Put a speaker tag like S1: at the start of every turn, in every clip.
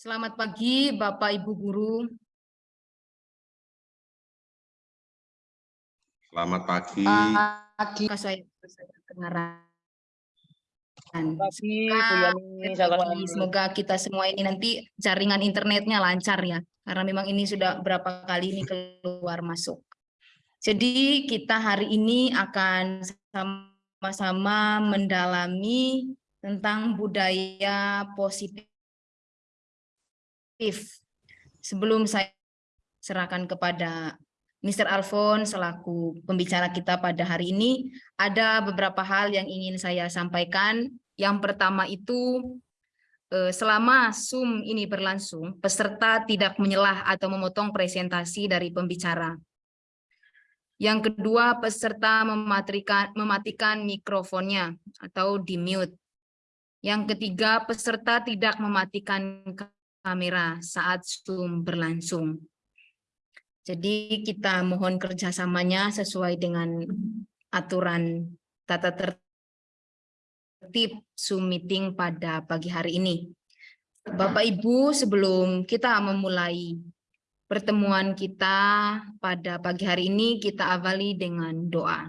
S1: Selamat pagi Bapak Ibu Guru.
S2: Selamat pagi.
S1: Pagi. Saya, saya kedengaran.
S3: Pagi, Bu Yani.
S1: Semoga kita semua ini nanti jaringan internetnya lancar ya. Karena memang ini sudah berapa kali ini keluar masuk. Jadi kita hari ini akan sama-sama mendalami tentang budaya positif. Sebelum saya serahkan kepada Mr. Alfon selaku pembicara kita pada hari ini, ada beberapa hal yang ingin saya sampaikan. Yang pertama itu, eh, selama Zoom ini berlangsung, peserta tidak menyelah atau memotong presentasi dari pembicara. Yang kedua, peserta mematikan, mematikan mikrofonnya atau di-mute. Yang ketiga, peserta tidak mematikan kamera saat Zoom berlangsung. Jadi kita mohon kerjasamanya sesuai dengan aturan tata tertib Zoom meeting pada pagi hari ini. Bapak Ibu, sebelum kita memulai pertemuan kita pada pagi hari ini, kita awali dengan doa.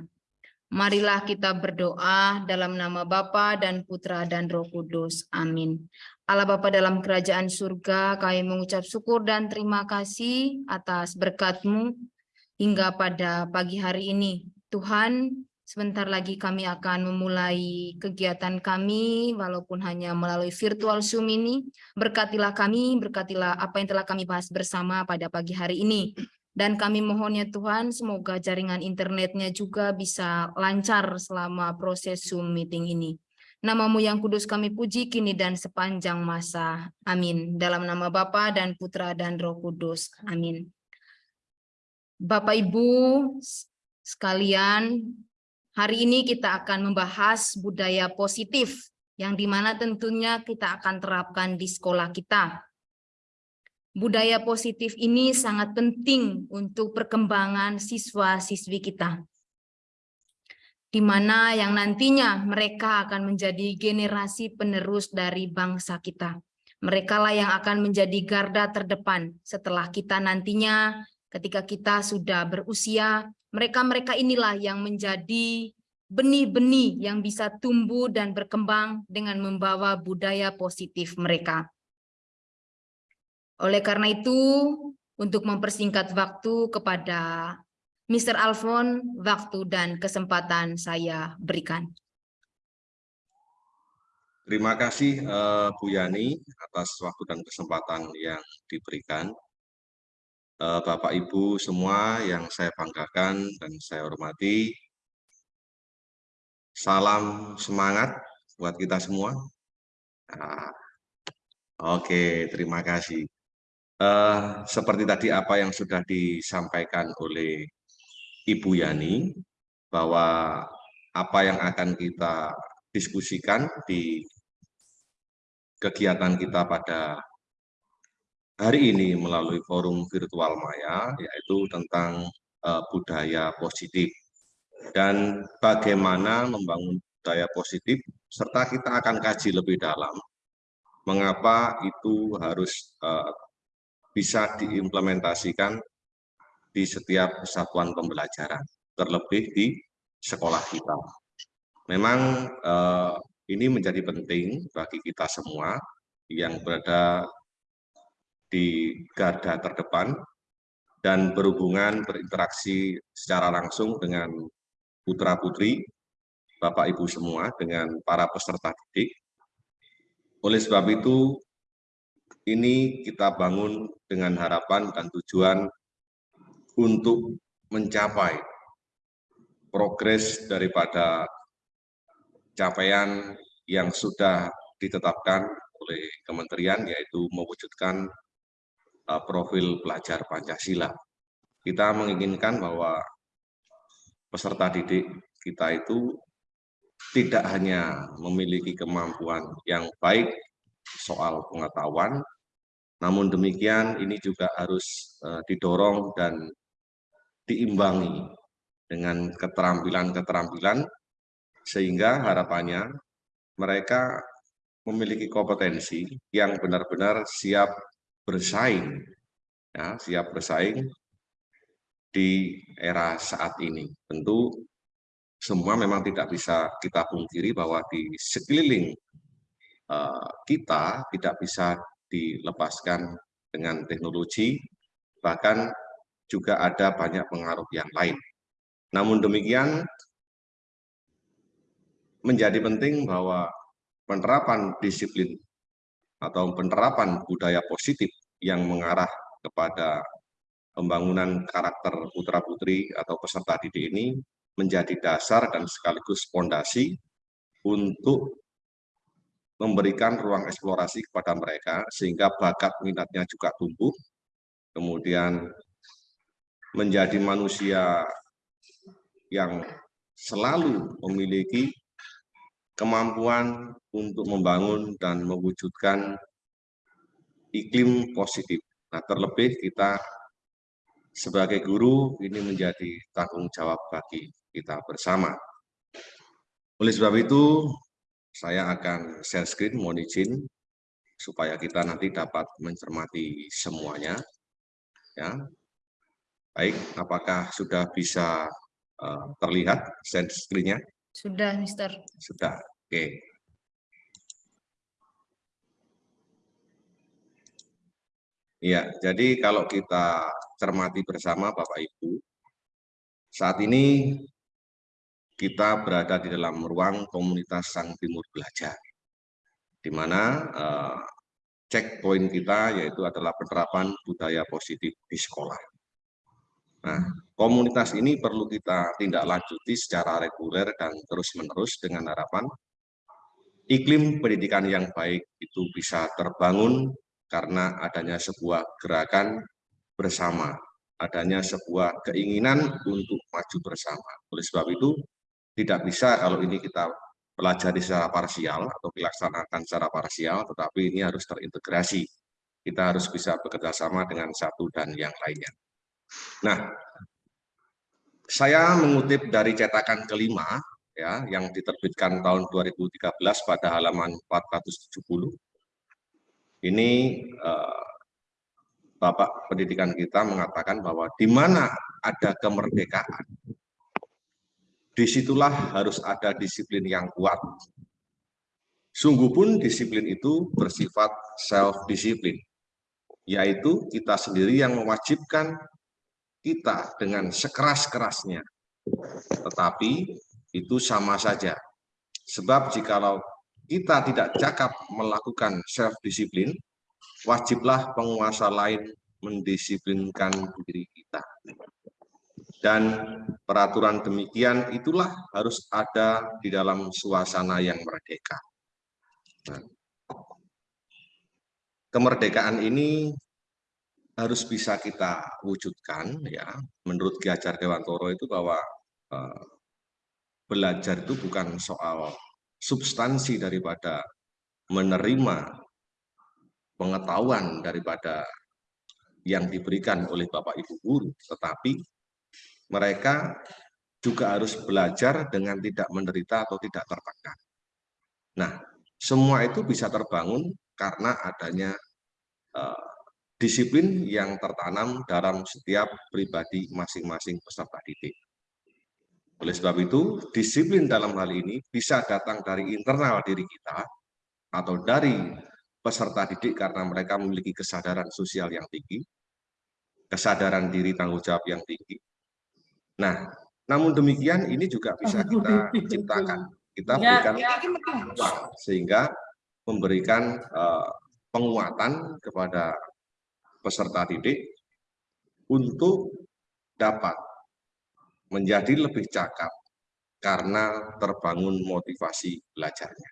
S1: Marilah kita berdoa dalam nama Bapa dan Putra dan Roh Kudus. Amin. Allah Bapa dalam kerajaan surga, kami mengucap syukur dan terima kasih atas berkat-Mu hingga pada pagi hari ini. Tuhan, sebentar lagi kami akan memulai kegiatan kami, walaupun hanya melalui virtual Zoom ini. Berkatilah kami, berkatilah apa yang telah kami bahas bersama pada pagi hari ini. Dan kami mohon ya Tuhan, semoga jaringan internetnya juga bisa lancar selama proses Zoom meeting ini. Namamu yang kudus kami puji kini dan sepanjang masa. Amin. Dalam nama Bapa dan Putra dan Roh Kudus. Amin. Bapak Ibu sekalian, hari ini kita akan membahas budaya positif yang di mana tentunya kita akan terapkan di sekolah kita. Budaya positif ini sangat penting untuk perkembangan siswa-siswi kita di mana yang nantinya mereka akan menjadi generasi penerus dari bangsa kita. Mereka lah yang akan menjadi garda terdepan setelah kita nantinya ketika kita sudah berusia, mereka-mereka inilah yang menjadi benih-benih yang bisa tumbuh dan berkembang dengan membawa budaya positif mereka. Oleh karena itu, untuk mempersingkat waktu kepada Mr. Alfon, waktu dan kesempatan saya berikan.
S2: Terima kasih uh, Bu Yani atas waktu dan kesempatan yang diberikan. Uh, Bapak Ibu semua yang saya banggakan dan saya hormati, salam semangat buat kita semua. Nah, Oke, terima kasih. Uh, seperti tadi apa yang sudah disampaikan oleh Ibu Yani bahwa apa yang akan kita diskusikan di kegiatan kita pada hari ini melalui forum virtual Maya, yaitu tentang uh, budaya positif. Dan bagaimana membangun budaya positif, serta kita akan kaji lebih dalam mengapa itu harus uh, bisa diimplementasikan di setiap satuan pembelajaran, terlebih di sekolah kita. Memang eh, ini menjadi penting bagi kita semua yang berada di garda terdepan dan berhubungan berinteraksi secara langsung dengan putra-putri, Bapak Ibu semua, dengan para peserta didik. Oleh sebab itu, ini kita bangun dengan harapan dan tujuan untuk mencapai progres daripada capaian yang sudah ditetapkan oleh kementerian yaitu mewujudkan uh, profil pelajar Pancasila. Kita menginginkan bahwa peserta didik kita itu tidak hanya memiliki kemampuan yang baik soal pengetahuan, namun demikian ini juga harus uh, didorong dan diimbangi dengan keterampilan-keterampilan sehingga harapannya mereka memiliki kompetensi yang benar-benar siap bersaing, ya, siap bersaing di era saat ini. Tentu semua memang tidak bisa kita pungkiri bahwa di sekeliling uh, kita tidak bisa dilepaskan dengan teknologi, bahkan juga ada banyak pengaruh yang lain. Namun demikian, menjadi penting bahwa penerapan disiplin atau penerapan budaya positif yang mengarah kepada pembangunan karakter putra-putri atau peserta didik ini menjadi dasar dan sekaligus fondasi untuk memberikan ruang eksplorasi kepada mereka sehingga bakat minatnya juga tumbuh, kemudian menjadi manusia yang selalu memiliki kemampuan untuk membangun dan mewujudkan iklim positif. Nah, terlebih kita sebagai guru ini menjadi tanggung jawab bagi kita bersama. Oleh sebab itu, saya akan share screen, mohon izin, supaya kita nanti dapat mencermati semuanya. Ya, Baik, apakah sudah bisa uh, terlihat share screen-nya?
S1: Sudah, Mister.
S2: Sudah, oke. Okay. Ya, jadi kalau kita cermati bersama Bapak Ibu, saat ini kita berada di dalam ruang komunitas Sang Timur Belajar, di mana uh, checkpoint kita yaitu adalah penerapan budaya positif di sekolah. Nah, komunitas ini perlu kita tindak lanjuti secara reguler dan terus-menerus dengan harapan iklim pendidikan yang baik itu bisa terbangun karena adanya sebuah gerakan bersama, adanya sebuah keinginan untuk maju bersama. Oleh sebab itu, tidak bisa kalau ini kita pelajari secara parsial atau dilaksanakan secara parsial, tetapi ini harus terintegrasi. Kita harus bisa bekerja sama dengan satu dan yang lainnya. Nah, saya mengutip dari cetakan kelima, ya, yang diterbitkan tahun 2013 pada halaman 470, ini eh, Bapak Pendidikan kita mengatakan bahwa di mana ada kemerdekaan, di situlah harus ada disiplin yang kuat. Sungguh pun disiplin itu bersifat self-disiplin, yaitu kita sendiri yang mewajibkan kita dengan sekeras-kerasnya. Tetapi itu sama saja. Sebab jikalau kita tidak cakap melakukan self-disiplin, wajiblah penguasa lain mendisiplinkan diri kita. Dan peraturan demikian itulah harus ada di dalam suasana yang merdeka. Nah, kemerdekaan ini harus bisa kita wujudkan ya menurut Ki Hajar Dewantoro itu bahwa eh, belajar itu bukan soal substansi daripada menerima pengetahuan daripada yang diberikan oleh Bapak Ibu guru, tetapi mereka juga harus belajar dengan tidak menderita atau tidak tertekan. Nah, semua itu bisa terbangun karena adanya uh, disiplin yang tertanam dalam setiap pribadi masing-masing peserta didik. Oleh sebab itu, disiplin dalam hal ini bisa datang dari internal diri kita atau dari peserta didik karena mereka memiliki kesadaran sosial yang tinggi, kesadaran diri tanggung jawab yang tinggi. Nah, namun demikian ini juga bisa kita ciptakan, kita ya, berikan ya. sehingga memberikan uh, penguatan kepada peserta didik untuk dapat menjadi lebih cakap karena terbangun motivasi belajarnya.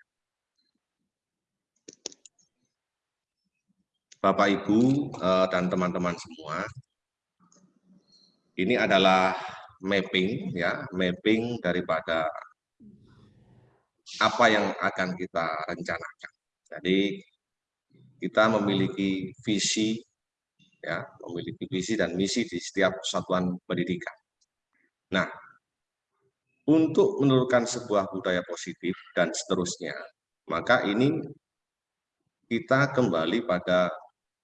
S2: Bapak, Ibu, eh, dan teman-teman semua, ini adalah mapping, ya, mapping daripada apa yang akan kita rencanakan. Jadi kita memiliki visi, ya, memiliki visi dan misi di setiap satuan pendidikan. Nah, untuk menurunkan sebuah budaya positif dan seterusnya, maka ini kita kembali pada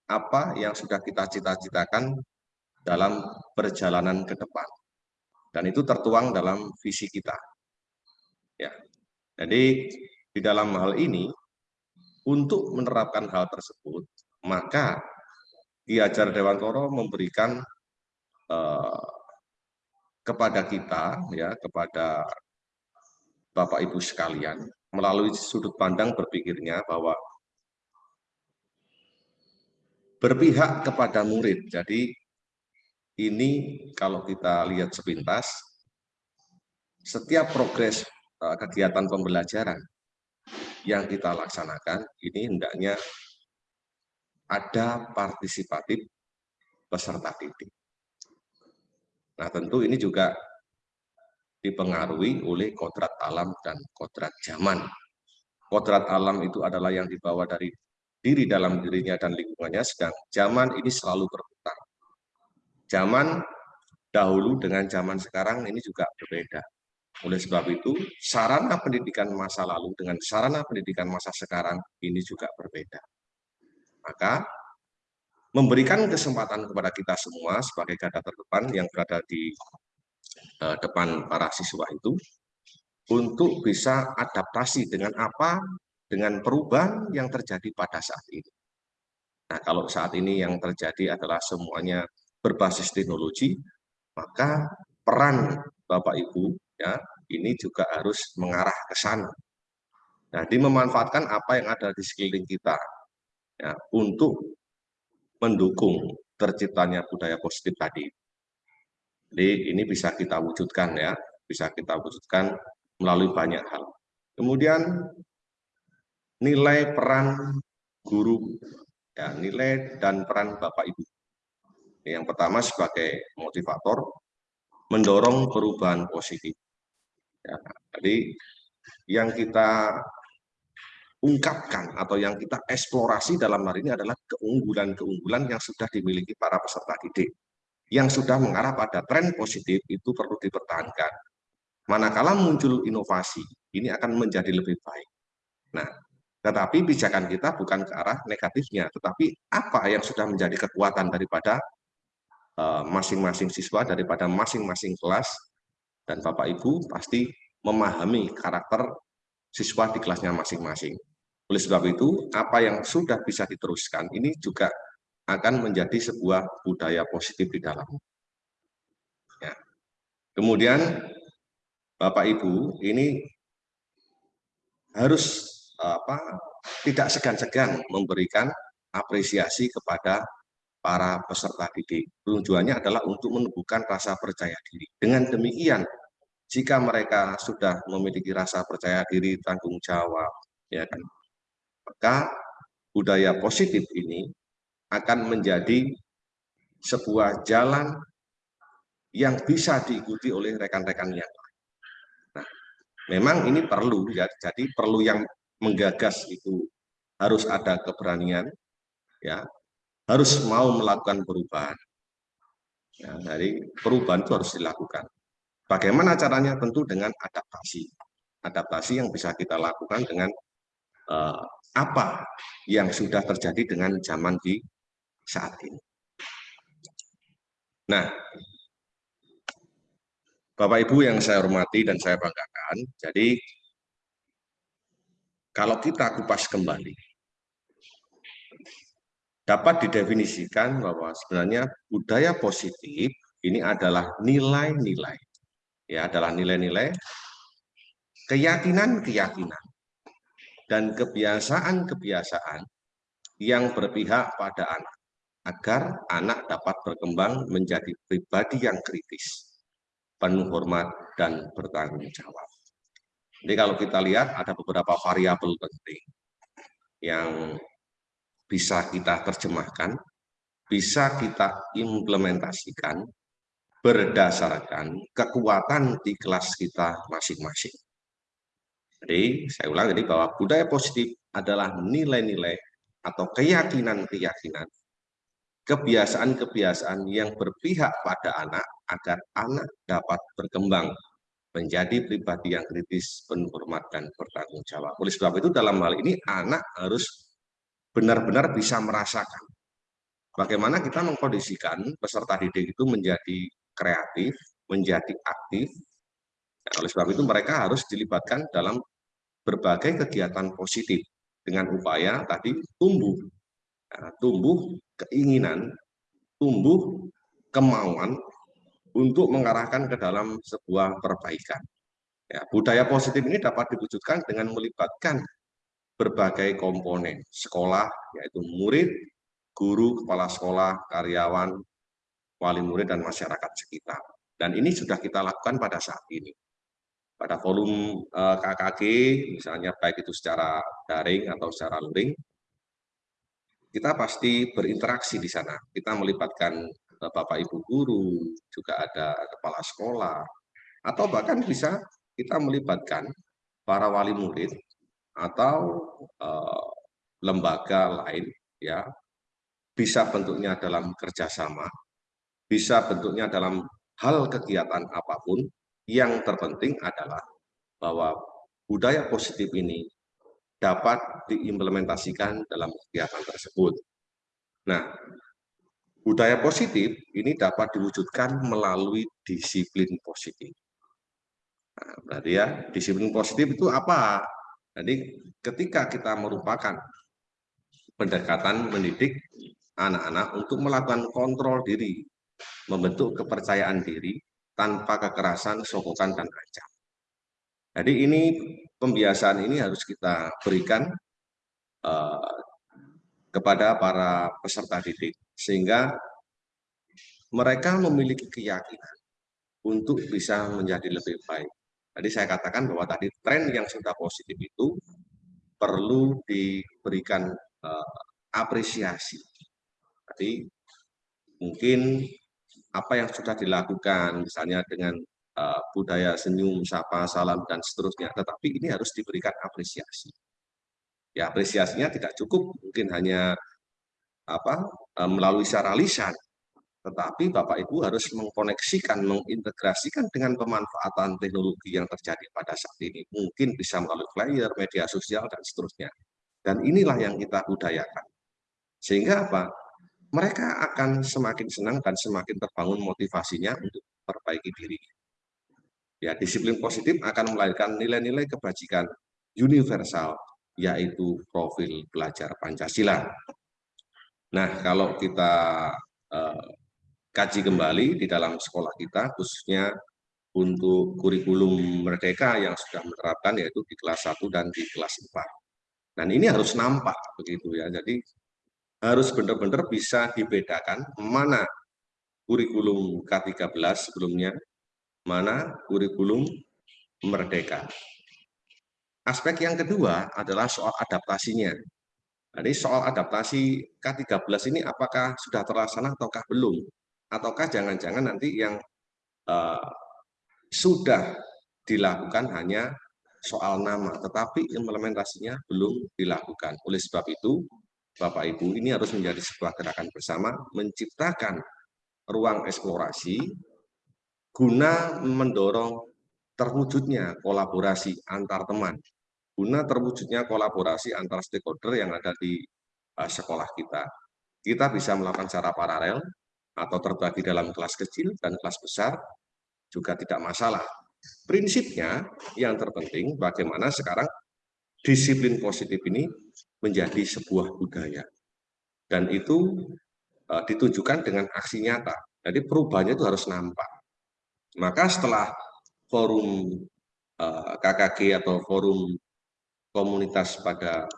S2: apa yang sudah kita cita-citakan dalam perjalanan ke depan. Dan itu tertuang dalam visi kita. Ya. Jadi di dalam hal ini, untuk menerapkan hal tersebut, maka Ki Hajar Dewantoro memberikan eh, kepada kita, ya, kepada Bapak Ibu sekalian, melalui sudut pandang berpikirnya bahwa berpihak kepada murid. Jadi ini kalau kita lihat sepintas, setiap progres eh, kegiatan pembelajaran yang kita laksanakan, ini hendaknya ada partisipatif peserta didik. Nah tentu ini juga dipengaruhi oleh kodrat alam dan kodrat zaman. Kodrat alam itu adalah yang dibawa dari diri dalam dirinya dan lingkungannya, sedang zaman ini selalu berputar. Zaman dahulu dengan zaman sekarang ini juga berbeda. Oleh sebab itu, sarana pendidikan masa lalu dengan sarana pendidikan masa sekarang ini juga berbeda. Maka, memberikan kesempatan kepada kita semua sebagai garda terdepan yang berada di uh, depan para siswa itu, untuk bisa adaptasi dengan apa dengan perubahan yang terjadi pada saat ini. Nah, kalau saat ini yang terjadi adalah semuanya berbasis teknologi, maka peran Bapak Ibu ya ini juga harus mengarah ke sana. Jadi memanfaatkan apa yang ada di sekeliling kita ya, untuk mendukung terciptanya budaya positif tadi. Jadi ini bisa kita wujudkan ya, bisa kita wujudkan melalui banyak hal. Kemudian nilai peran guru, ya, nilai dan peran Bapak Ibu. Yang pertama sebagai motivator, mendorong perubahan positif. Ya, jadi yang kita ungkapkan atau yang kita eksplorasi dalam hari ini adalah keunggulan-keunggulan yang sudah dimiliki para peserta didik. Yang sudah mengarah pada tren positif itu perlu dipertahankan. Manakala muncul inovasi, ini akan menjadi lebih baik. Nah, tetapi pijakan kita bukan ke arah negatifnya, tetapi apa yang sudah menjadi kekuatan daripada eh, masing-masing uh, siswa, daripada masing-masing kelas, dan Bapak Ibu pasti memahami karakter siswa di kelasnya masing-masing. Oleh sebab itu, apa yang sudah bisa diteruskan ini juga akan menjadi sebuah budaya positif di dalam. Ya. Kemudian, Bapak Ibu, ini harus apa tidak segan-segan memberikan apresiasi kepada para peserta didik. Tujuannya adalah untuk menumbuhkan rasa percaya diri. Dengan demikian, jika mereka sudah memiliki rasa percaya diri, tanggung jawab, ya kan, maka budaya positif ini akan menjadi sebuah jalan yang bisa diikuti oleh rekan-rekan yang lain. Nah, memang ini perlu ya, jadi perlu yang menggagas itu harus ada keberanian, ya, harus mau melakukan perubahan. Ya, dari perubahan itu harus dilakukan. Bagaimana caranya? Tentu dengan adaptasi. Adaptasi yang bisa kita lakukan dengan uh, apa yang sudah terjadi dengan zaman di saat ini. Nah, Bapak Ibu yang saya hormati dan saya banggakan, jadi kalau kita kupas kembali, dapat didefinisikan bahwa sebenarnya budaya positif ini adalah nilai-nilai. Ya, adalah nilai-nilai keyakinan-keyakinan dan kebiasaan-kebiasaan yang berpihak pada anak agar anak dapat berkembang menjadi pribadi yang kritis, penuh hormat dan bertanggung jawab. Jadi kalau kita lihat ada beberapa variabel penting yang bisa kita terjemahkan, bisa kita implementasikan berdasarkan kekuatan di kelas kita masing-masing. Jadi saya ulang jadi bahwa budaya positif adalah nilai-nilai atau keyakinan-keyakinan, kebiasaan-kebiasaan yang berpihak pada anak agar anak dapat berkembang menjadi pribadi yang kritis, penuh hormat, dan bertanggung jawab. Oleh sebab itu dalam hal ini anak harus benar-benar bisa merasakan bagaimana kita mengkondisikan peserta didik itu menjadi kreatif, menjadi aktif. Nah, oleh sebab itu mereka harus dilibatkan dalam berbagai kegiatan positif dengan upaya tadi tumbuh, nah, tumbuh keinginan, tumbuh kemauan untuk mengarahkan ke dalam sebuah perbaikan. Ya, budaya positif ini dapat diwujudkan dengan melibatkan berbagai komponen sekolah, yaitu murid, guru, kepala sekolah, karyawan, wali murid, dan masyarakat sekitar. Dan ini sudah kita lakukan pada saat ini. Pada forum eh, KKG, misalnya baik itu secara daring atau secara luring, kita pasti berinteraksi di sana. Kita melibatkan eh, Bapak Ibu guru, juga ada kepala sekolah, atau bahkan bisa kita melibatkan para wali murid atau uh, lembaga lain ya bisa bentuknya dalam kerjasama, bisa bentuknya dalam hal kegiatan apa pun, yang terpenting adalah bahwa budaya positif ini dapat diimplementasikan dalam kegiatan tersebut. Nah, budaya positif ini dapat diwujudkan melalui disiplin positif. Nah, berarti ya, disiplin positif itu apa? Jadi ketika kita merupakan pendekatan mendidik anak-anak untuk melakukan kontrol diri, membentuk kepercayaan diri tanpa kekerasan, sokokan, dan ancam. Jadi ini pembiasaan ini harus kita berikan uh, kepada para peserta didik, sehingga mereka memiliki keyakinan untuk bisa menjadi lebih baik. Tadi saya katakan bahwa tadi tren yang sudah positif itu perlu diberikan uh, apresiasi Tadi mungkin apa yang sudah dilakukan, misalnya dengan uh, budaya senyum, sapa, salam, dan seterusnya, tetapi ini harus diberikan apresiasi. Ya, apresiasinya tidak cukup, mungkin hanya apa uh, melalui secara lisan, tetapi Bapak Ibu harus mengkoneksikan, mengintegrasikan dengan pemanfaatan teknologi yang terjadi pada saat ini. Mungkin bisa melalui flyer, media sosial, dan seterusnya. Dan inilah yang kita budayakan. Sehingga apa? Mereka akan semakin senang dan semakin terbangun motivasinya untuk perbaiki diri. Ya, disiplin positif akan melahirkan nilai-nilai kebajikan universal, yaitu profil belajar Pancasila. Nah, kalau kita eh, kaji kembali di dalam sekolah kita, khususnya untuk kurikulum merdeka yang sudah menerapkan yaitu di kelas 1 dan di kelas 4. Dan ini harus nampak begitu ya. Jadi harus benar-benar bisa dibedakan mana kurikulum K13 sebelumnya, mana kurikulum merdeka. Aspek yang kedua adalah soal adaptasinya. Jadi soal adaptasi K13 ini apakah sudah terlaksana ataukah belum? Ataukah jangan-jangan nanti yang uh, sudah dilakukan hanya soal nama, tetapi implementasinya belum dilakukan. Oleh sebab itu, Bapak Ibu ini harus menjadi sebuah gerakan bersama menciptakan ruang eksplorasi guna mendorong terwujudnya kolaborasi antar teman, guna terwujudnya kolaborasi antar stakeholder yang ada di uh, sekolah kita. Kita bisa melakukan secara paralel atau terbagi dalam kelas kecil dan kelas besar juga tidak masalah. Prinsipnya yang terpenting bagaimana sekarang disiplin positif ini menjadi sebuah budaya. Dan itu uh, ditujukan dengan aksi nyata. Jadi perubahannya itu harus nampak. Maka setelah forum uh, eh, KKG atau forum komunitas pada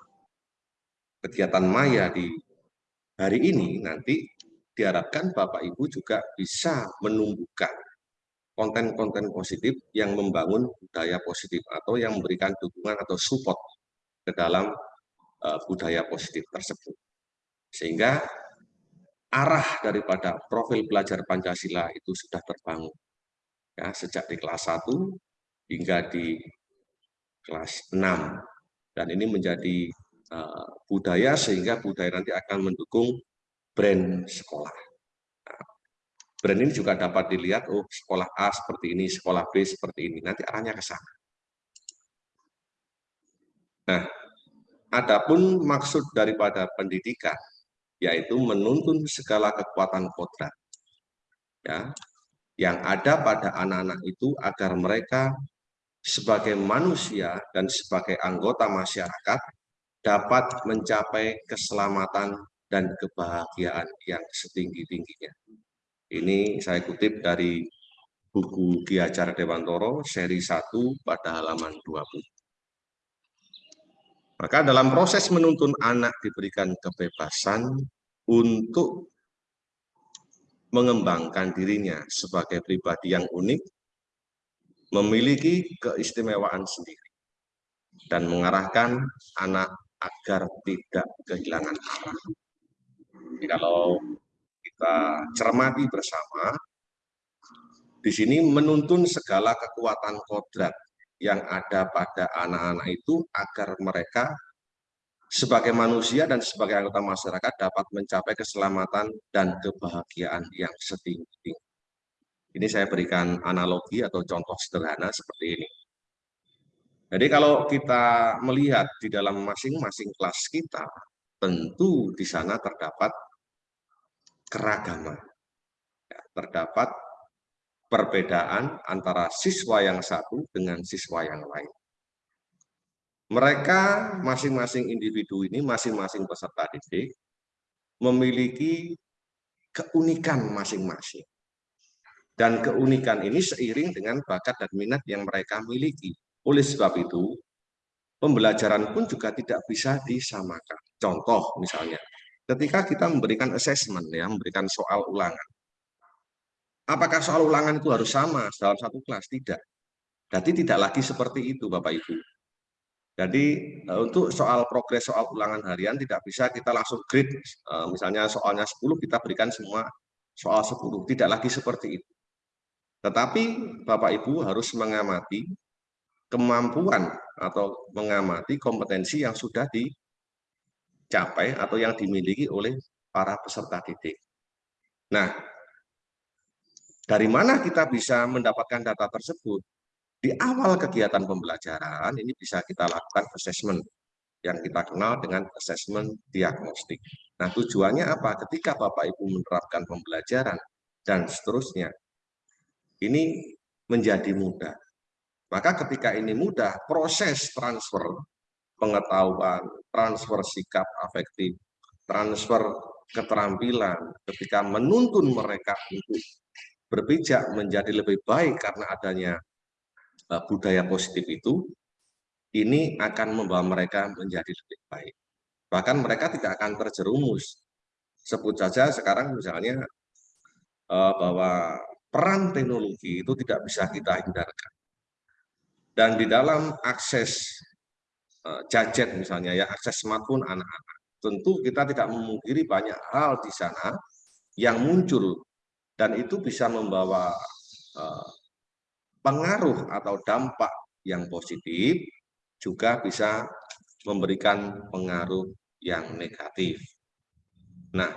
S2: kegiatan Maya di hari ini, nanti diharapkan Bapak Ibu juga bisa menumbuhkan konten-konten positif yang membangun budaya positif atau yang memberikan dukungan atau support ke dalam budaya positif tersebut. Sehingga arah daripada profil belajar Pancasila itu sudah terbangun. Ya, sejak di kelas 1 hingga di kelas 6. Dan ini menjadi uh, budaya sehingga budaya nanti akan mendukung brand sekolah. Nah, brand ini juga dapat dilihat, oh sekolah A seperti ini, sekolah B seperti ini. Nanti arahnya ke sana. Nah, Adapun maksud daripada pendidikan yaitu menuntun segala kekuatan kodrat ya yang ada pada anak-anak itu agar mereka sebagai manusia dan sebagai anggota masyarakat dapat mencapai keselamatan dan kebahagiaan yang setinggi-tingginya. Ini saya kutip dari buku Ki Hajar Dewantoro seri 1 pada halaman 20. Maka dalam proses menuntun anak diberikan kebebasan untuk mengembangkan dirinya sebagai pribadi yang unik, memiliki keistimewaan sendiri, dan mengarahkan anak agar tidak kehilangan arah. Jadi kalau kita cermati bersama, di sini menuntun segala kekuatan kodrat yang ada pada anak-anak itu agar mereka sebagai manusia dan sebagai anggota masyarakat dapat mencapai keselamatan dan kebahagiaan yang setinggi-tinggi. Ini saya berikan analogi atau contoh sederhana seperti ini. Jadi kalau kita melihat di dalam masing-masing kelas kita, tentu di sana terdapat keragaman. Ya, terdapat perbedaan antara siswa yang satu dengan siswa yang lain. Mereka masing-masing individu ini, masing-masing peserta didik, memiliki keunikan masing-masing. Dan keunikan ini seiring dengan bakat dan minat yang mereka miliki. Oleh sebab itu, pembelajaran pun juga tidak bisa disamakan. Contoh misalnya, ketika kita memberikan assessment, ya, memberikan soal ulangan. Apakah soal ulangan itu harus sama dalam satu kelas? Tidak. Jadi tidak lagi seperti itu Bapak-Ibu jadi eh, untuk soal progres soal ulangan harian tidak bisa kita langsung grade, eh, misalnya soalnya 10 kita berikan semua soal 10, tidak lagi seperti itu. Tetapi Bapak Ibu harus mengamati kemampuan atau mengamati kompetensi yang sudah dicapai atau yang dimiliki oleh para peserta didik. Nah, dari mana kita bisa mendapatkan data tersebut? Di awal kegiatan pembelajaran ini bisa kita lakukan assessment yang kita kenal dengan assessment diagnostik. Nah tujuannya apa? Ketika Bapak Ibu menerapkan pembelajaran dan seterusnya, ini menjadi mudah. Maka ketika ini mudah, proses transfer pengetahuan, transfer sikap afektif, transfer keterampilan, ketika menuntun mereka untuk berpijak menjadi lebih baik karena adanya Eh, budaya positif itu, ini akan membawa mereka menjadi lebih baik. Bahkan mereka tidak akan terjerumus. Sebut saja sekarang misalnya eh, bahwa peran teknologi itu tidak bisa kita hindarkan. Dan di dalam akses eh, gadget misalnya ya, akses smartphone anak-anak, tentu kita tidak memungkiri banyak hal di sana yang muncul dan itu bisa membawa pengaruh atau dampak yang positif juga bisa memberikan pengaruh yang negatif. Nah,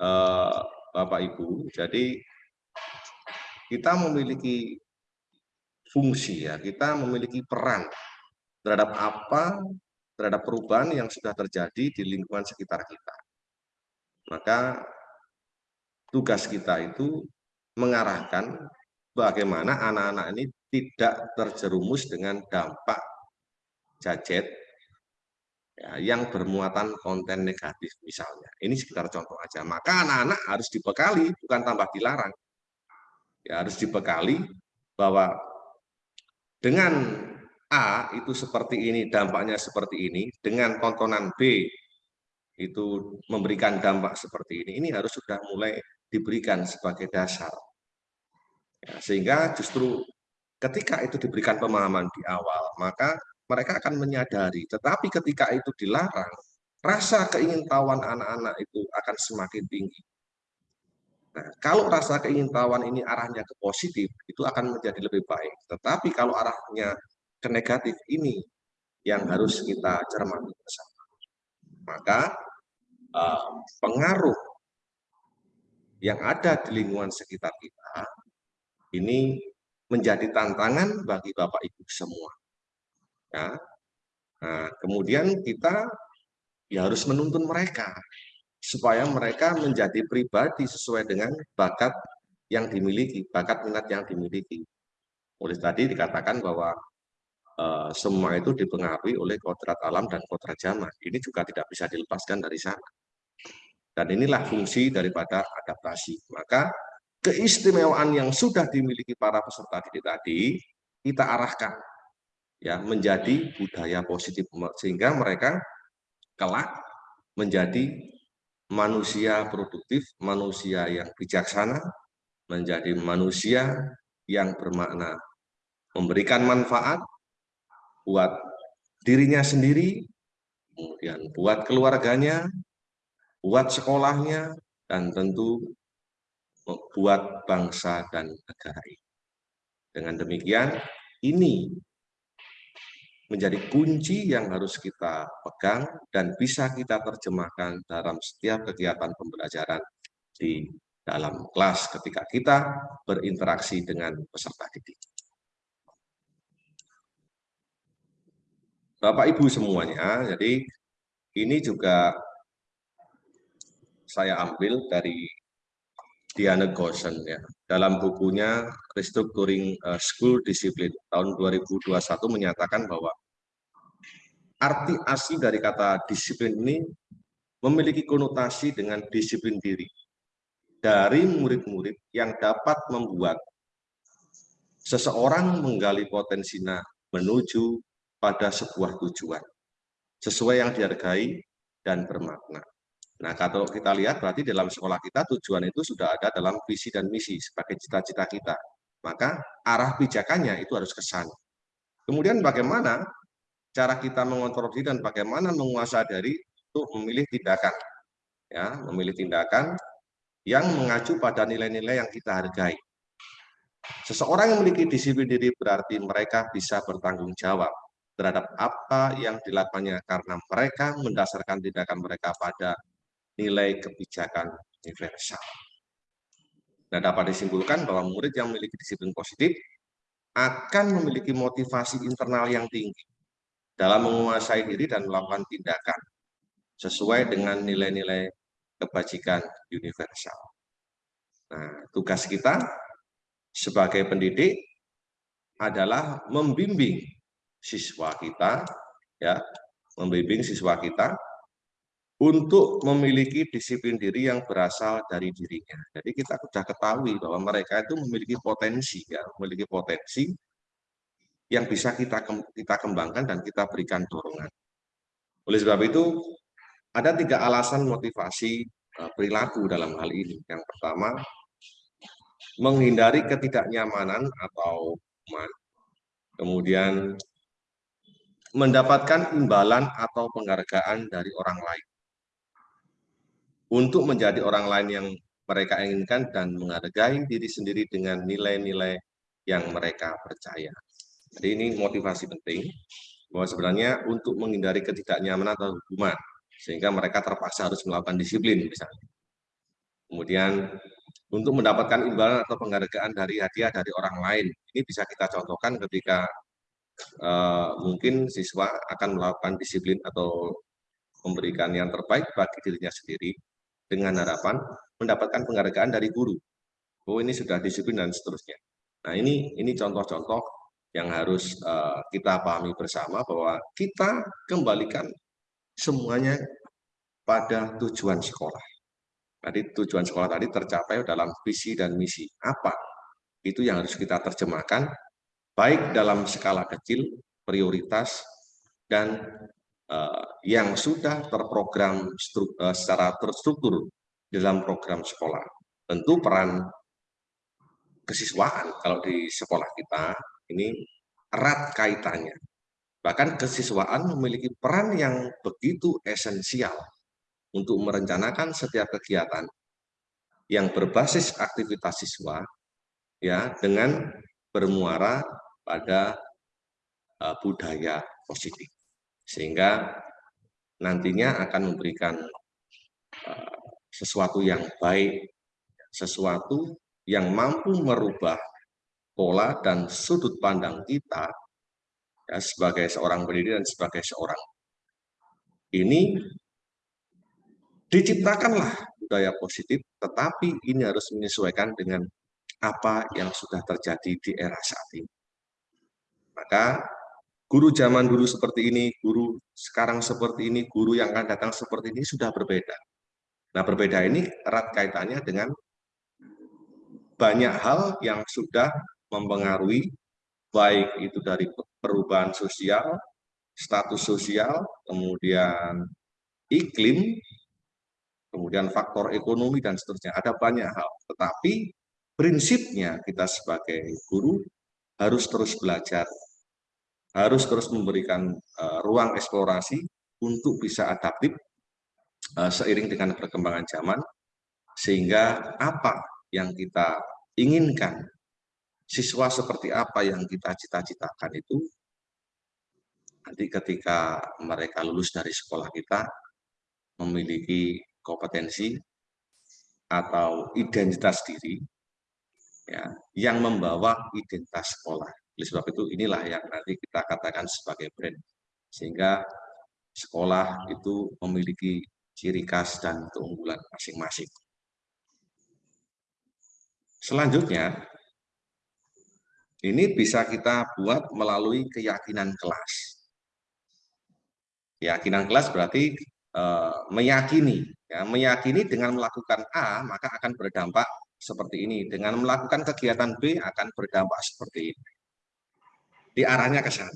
S2: eh, Bapak Ibu, jadi kita memiliki fungsi ya, kita memiliki peran terhadap apa, terhadap perubahan yang sudah terjadi di lingkungan sekitar kita. Maka tugas kita itu mengarahkan bagaimana anak-anak ini tidak terjerumus dengan dampak gadget ya, yang bermuatan konten negatif misalnya. Ini sekitar contoh aja. Maka anak-anak harus dibekali, bukan tambah dilarang. Ya, harus dibekali bahwa dengan A itu seperti ini, dampaknya seperti ini, dengan tontonan B itu memberikan dampak seperti ini, ini harus sudah mulai diberikan sebagai dasar Ya, sehingga justru ketika itu diberikan pemahaman di awal, maka mereka akan menyadari. Tetapi ketika itu dilarang, rasa keingintahuan anak-anak itu akan semakin tinggi. Nah, kalau rasa keingintahuan ini arahnya ke positif, itu akan menjadi lebih baik. Tetapi kalau arahnya ke negatif ini yang harus kita cermati bersama. Maka uh, pengaruh yang ada di lingkungan sekitar kita ini menjadi tantangan bagi Bapak Ibu semua. Ya. Nah, kemudian kita ya harus menuntun mereka supaya mereka menjadi pribadi sesuai dengan bakat yang dimiliki, bakat minat yang dimiliki. Oleh tadi dikatakan bahwa uh, semua itu dipengaruhi oleh kodrat alam dan kodrat zaman. Ini juga tidak bisa dilepaskan dari sana. Dan inilah fungsi daripada adaptasi. Maka keistimewaan yang sudah dimiliki para peserta didik tadi kita arahkan ya menjadi budaya positif sehingga mereka kelak menjadi manusia produktif, manusia yang bijaksana, menjadi manusia yang bermakna, memberikan manfaat buat dirinya sendiri, kemudian buat keluarganya, buat sekolahnya, dan tentu buat bangsa dan negara ini. Dengan demikian, ini menjadi kunci yang harus kita pegang dan bisa kita terjemahkan dalam setiap kegiatan pembelajaran di dalam kelas ketika kita berinteraksi dengan peserta didik. Bapak Ibu semuanya, jadi ini juga saya ambil dari Diana Gosen ya. Dalam bukunya Restructuring eh, School Discipline tahun 2021 menyatakan bahwa arti asli dari kata disiplin ini memiliki konotasi dengan disiplin diri dari murid-murid yang dapat membuat seseorang menggali potensinya menuju pada sebuah tujuan sesuai yang dihargai dan bermakna. Nah, kalau kita lihat berarti dalam sekolah kita tujuan itu sudah ada dalam visi dan misi sebagai cita-cita kita. Maka arah pijakannya itu harus ke sana. Kemudian bagaimana cara kita mengontrol diri dan bagaimana menguasai diri untuk memilih tindakan. Ya, memilih tindakan yang mengacu pada nilai-nilai yang kita hargai. Seseorang yang memiliki disiplin diri berarti mereka bisa bertanggung jawab terhadap apa yang dilakukannya karena mereka mendasarkan tindakan mereka pada nilai kebijakan universal. Nah, dapat disimpulkan bahwa murid yang memiliki disiplin positif akan memiliki motivasi internal yang tinggi dalam menguasai diri dan melakukan tindakan sesuai dengan nilai-nilai kebajikan universal. Nah, tugas kita sebagai pendidik adalah membimbing siswa kita ya, membimbing siswa kita untuk memiliki disiplin diri yang berasal dari dirinya. Jadi kita sudah ketahui bahwa mereka itu memiliki potensi, ya, memiliki potensi yang bisa kita kita kembangkan dan kita berikan dorongan. Oleh sebab itu, ada tiga alasan motivasi e, perilaku dalam hal ini. Yang pertama, menghindari ketidaknyamanan atau kemudian mendapatkan imbalan atau penghargaan dari orang lain untuk menjadi orang lain yang mereka inginkan dan menghargai diri sendiri dengan nilai-nilai yang mereka percaya. Jadi ini motivasi penting bahwa sebenarnya untuk menghindari ketidaknyamanan atau hukuman sehingga mereka terpaksa harus melakukan disiplin misalnya. Kemudian untuk mendapatkan imbalan atau penghargaan dari hadiah dari orang lain ini bisa kita contohkan ketika uh, mungkin siswa akan melakukan disiplin atau memberikan yang terbaik bagi dirinya sendiri dengan harapan mendapatkan penghargaan dari guru. Oh ini sudah disiplin dan seterusnya. Nah ini ini contoh-contoh yang harus uh, kita pahami bersama bahwa kita kembalikan semuanya pada tujuan sekolah. Tadi tujuan sekolah tadi tercapai dalam visi dan misi. Apa? Itu yang harus kita terjemahkan baik dalam skala kecil, prioritas, dan yang sudah terprogram uh, secara terstruktur dalam program sekolah. Tentu peran kesiswaan kalau di sekolah kita ini erat kaitannya. Bahkan kesiswaan memiliki peran yang begitu esensial untuk merencanakan setiap kegiatan yang berbasis aktivitas siswa ya dengan bermuara pada uh, budaya positif sehingga nantinya akan memberikan uh, sesuatu yang baik, sesuatu yang mampu merubah pola dan sudut pandang kita ya, sebagai seorang pendidik dan sebagai seorang ini diciptakanlah budaya positif, tetapi ini harus menyesuaikan dengan apa yang sudah terjadi di era saat ini. Maka guru zaman dulu seperti ini, guru sekarang seperti ini, guru yang akan datang seperti ini sudah berbeda. Nah, berbeda ini erat kaitannya dengan banyak hal yang sudah mempengaruhi baik itu dari perubahan sosial, status sosial, kemudian iklim, kemudian faktor ekonomi dan seterusnya. Ada banyak hal, tetapi prinsipnya kita sebagai guru harus terus belajar, harus terus memberikan uh, ruang eksplorasi untuk bisa adaptif uh, seiring dengan perkembangan zaman, sehingga apa yang kita inginkan, siswa seperti apa yang kita cita-citakan itu nanti ketika mereka lulus dari sekolah kita memiliki kompetensi atau identitas diri ya, yang membawa identitas sekolah. Oleh sebab itu inilah yang nanti kita katakan sebagai brand. Sehingga sekolah itu memiliki ciri khas dan keunggulan masing-masing. Selanjutnya, ini bisa kita buat melalui keyakinan kelas. Keyakinan kelas berarti e, meyakini, ya, meyakini dengan melakukan A maka akan berdampak seperti ini. Dengan melakukan kegiatan B akan berdampak seperti ini. Di arahnya ke sana.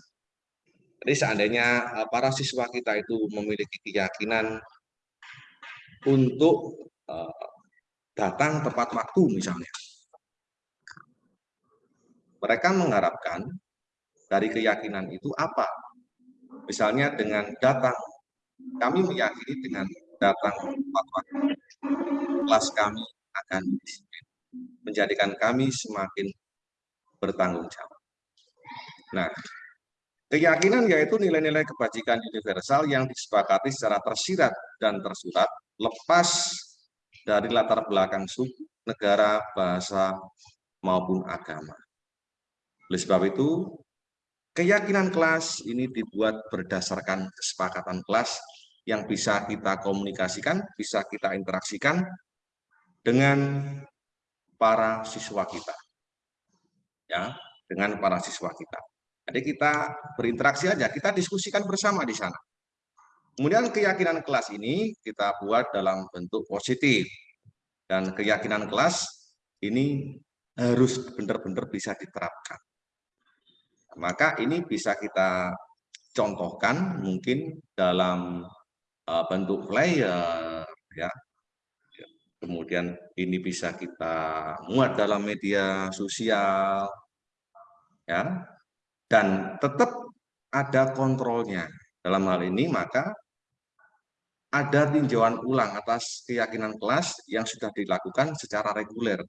S2: Jadi seandainya e, para siswa kita itu memiliki keyakinan untuk e, datang tepat waktu misalnya. Mereka mengharapkan dari keyakinan itu apa? Misalnya dengan datang, kami meyakini dengan datang tepat waktu, kelas kami akan menjadikan kami semakin bertanggung jawab. Nah, keyakinan yaitu nilai-nilai kebajikan universal yang disepakati secara tersirat dan tersurat, lepas dari latar belakang suku, negara, bahasa, maupun agama. Oleh sebab itu, Keyakinan kelas ini dibuat berdasarkan kesepakatan kelas yang bisa kita komunikasikan, bisa kita interaksikan dengan para siswa kita. Ya, dengan para siswa kita. Jadi kita berinteraksi aja, kita diskusikan bersama di sana. Kemudian keyakinan kelas ini kita buat dalam bentuk positif. Dan keyakinan kelas ini harus benar-benar bisa diterapkan. Maka ini bisa kita contohkan mungkin dalam uh, bentuk flyer ya. Kemudian ini bisa kita muat dalam media sosial ya. Dan tetap ada kontrolnya. Dalam hal ini maka ada tinjauan ulang atas keyakinan kelas yang sudah dilakukan secara reguler.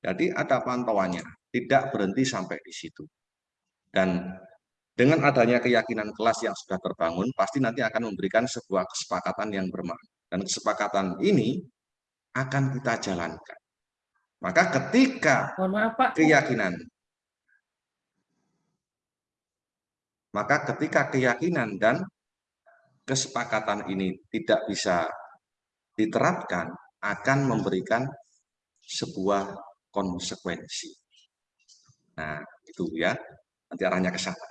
S2: Jadi ada pantauannya, tidak berhenti sampai di situ. Dan dengan adanya keyakinan kelas yang sudah terbangun, pasti nanti akan memberikan sebuah kesepakatan yang bermakna. Dan kesepakatan ini akan kita jalankan. Maka ketika keyakinan, maka ketika keyakinan dan kesepakatan ini tidak bisa diterapkan, akan memberikan sebuah konsekuensi. Nah, itu ya nanti arahnya ke sana.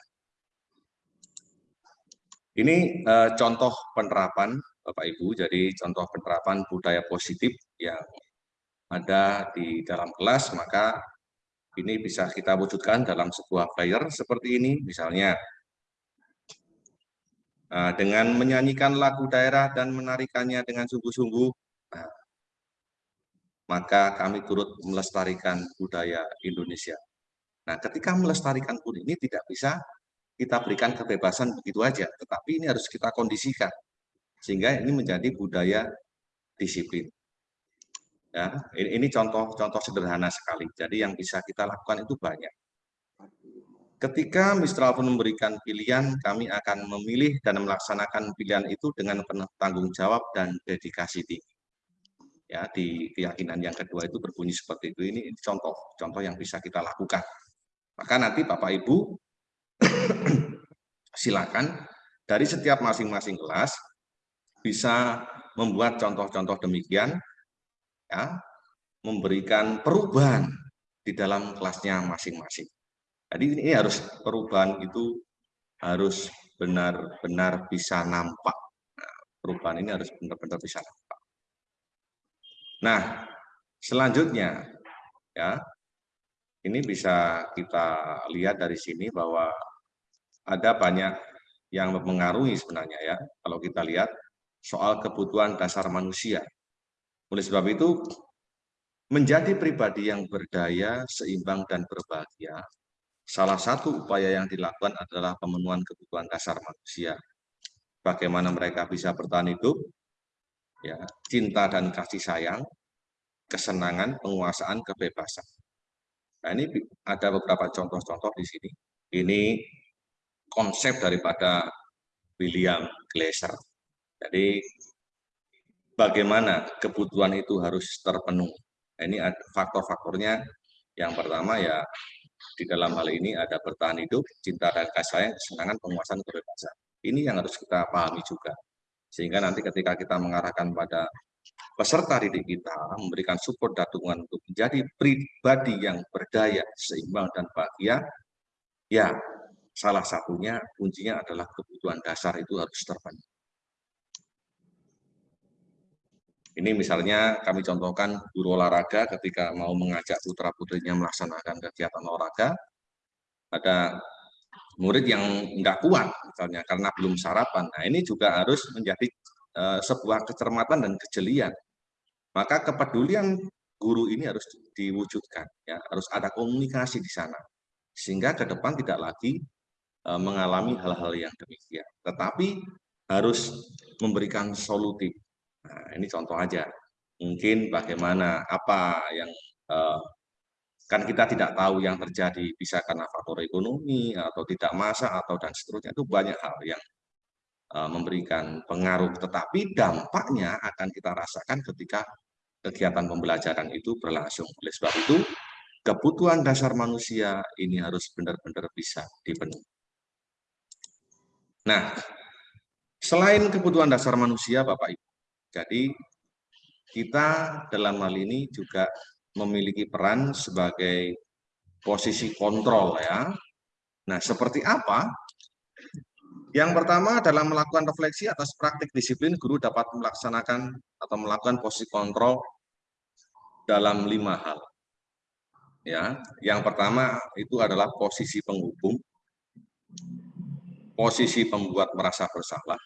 S2: Ini uh, contoh penerapan Bapak Ibu, jadi contoh penerapan budaya positif yang ada di dalam kelas, maka ini bisa kita wujudkan dalam sebuah flyer seperti ini, misalnya dengan menyanyikan lagu daerah dan menarikannya dengan sungguh-sungguh, nah, maka kami turut melestarikan budaya Indonesia. Nah, ketika melestarikan pun ini tidak bisa kita berikan kebebasan begitu aja, tetapi ini harus kita kondisikan sehingga ini menjadi budaya disiplin. Ya, ini contoh-contoh sederhana sekali. Jadi yang bisa kita lakukan itu banyak. Ketika Mistral pun memberikan pilihan, kami akan memilih dan melaksanakan pilihan itu dengan penuh tanggung jawab dan dedikasi tinggi. Ya, di keyakinan yang kedua itu berbunyi seperti itu. Ini contoh, contoh yang bisa kita lakukan. Maka nanti Bapak Ibu silakan dari setiap masing-masing kelas bisa membuat contoh-contoh demikian, ya, memberikan perubahan di dalam kelasnya masing-masing. Jadi ini harus perubahan itu harus benar-benar bisa nampak. Nah, perubahan ini harus benar-benar bisa nampak. Nah, selanjutnya ya ini bisa kita lihat dari sini bahwa ada banyak yang mempengaruhi sebenarnya ya kalau kita lihat soal kebutuhan dasar manusia. Oleh sebab itu menjadi pribadi yang berdaya, seimbang dan berbahagia salah satu upaya yang dilakukan adalah pemenuhan kebutuhan dasar manusia. Bagaimana mereka bisa bertahan hidup, ya, cinta dan kasih sayang, kesenangan, penguasaan, kebebasan. Nah, ini ada beberapa contoh-contoh di sini. Ini konsep daripada William Glaser. Jadi, bagaimana kebutuhan itu harus terpenuhi. Nah, ini faktor-faktornya. Yang pertama ya di dalam hal ini ada bertahan hidup, cinta dan kasih sayang, kesenangan, penguasaan, kebebasan. Ini yang harus kita pahami juga. Sehingga nanti ketika kita mengarahkan pada peserta didik kita, memberikan support dan dukungan untuk menjadi pribadi yang berdaya, seimbang, dan bahagia, ya salah satunya kuncinya adalah kebutuhan dasar itu harus terpenuhi. Ini misalnya kami contohkan guru olahraga ketika mau mengajak putra-putrinya melaksanakan kegiatan olahraga, ada murid yang nggak kuat misalnya karena belum sarapan. Nah ini juga harus menjadi uh, sebuah kecermatan dan kejelian. Maka kepedulian guru ini harus diwujudkan, ya harus ada komunikasi di sana, sehingga ke depan tidak lagi uh, mengalami hal-hal yang demikian. Tetapi harus memberikan solutif, Nah, ini contoh aja. Mungkin bagaimana, apa yang uh, kan kita tidak tahu yang terjadi bisa karena faktor ekonomi atau tidak masa atau dan seterusnya itu banyak hal yang uh, memberikan pengaruh. Tetapi dampaknya akan kita rasakan ketika kegiatan pembelajaran itu berlangsung. Oleh sebab itu kebutuhan dasar manusia ini harus benar-benar bisa dipenuhi. Nah selain kebutuhan dasar manusia Bapak Ibu jadi kita dalam hal ini juga memiliki peran sebagai posisi kontrol ya. Nah, seperti apa? Yang pertama adalah melakukan refleksi atas praktik disiplin guru dapat melaksanakan atau melakukan posisi kontrol dalam lima hal. Ya, yang pertama itu adalah posisi penghubung, posisi pembuat merasa bersalah,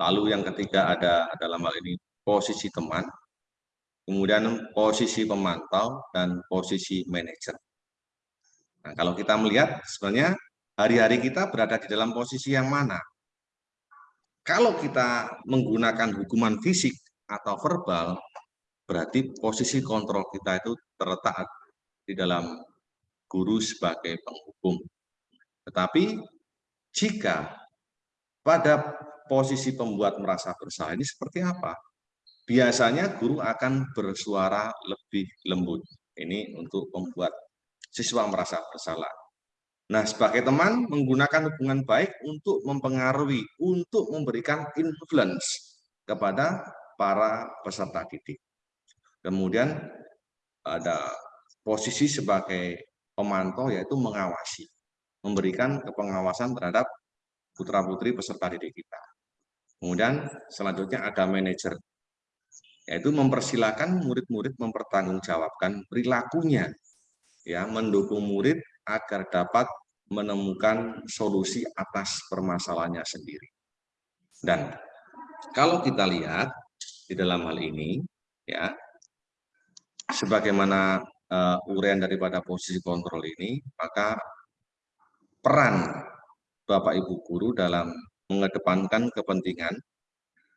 S2: Lalu yang ketiga ada dalam hal ini posisi teman, kemudian posisi pemantau, dan posisi manajer. Nah, kalau kita melihat sebenarnya hari-hari kita berada di dalam posisi yang mana? Kalau kita menggunakan hukuman fisik atau verbal, berarti posisi kontrol kita itu terletak di dalam guru sebagai penghukum. Tetapi jika pada posisi pembuat merasa bersalah ini seperti apa? Biasanya guru akan bersuara lebih lembut. Ini untuk membuat siswa merasa bersalah. Nah, sebagai teman, menggunakan hubungan baik untuk mempengaruhi, untuk memberikan influence kepada para peserta didik. Kemudian ada posisi sebagai pemantau, yaitu mengawasi, memberikan kepengawasan terhadap putra-putri peserta didik kita. Kemudian selanjutnya ada manajer, yaitu mempersilahkan murid-murid mempertanggungjawabkan perilakunya, ya mendukung murid agar dapat menemukan solusi atas permasalahannya sendiri. Dan kalau kita lihat di dalam hal ini, ya sebagaimana uh, uraian daripada posisi kontrol ini, maka peran Bapak Ibu guru dalam mengedepankan kepentingan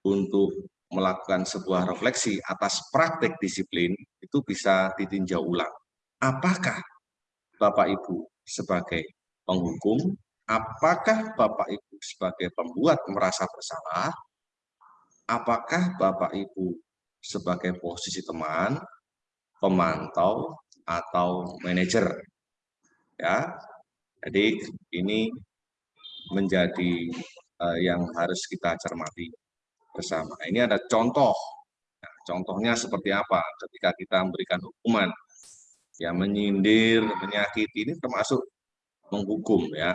S2: untuk melakukan sebuah refleksi atas praktek disiplin itu bisa ditinjau ulang. Apakah Bapak Ibu sebagai penghukum, apakah Bapak Ibu sebagai pembuat merasa bersalah, apakah Bapak Ibu sebagai posisi teman, pemantau, atau manajer. Ya, jadi ini menjadi yang harus kita cermati bersama. Ini ada contoh. Nah, contohnya seperti apa ketika kita memberikan hukuman ya menyindir, menyakiti ini termasuk menghukum ya.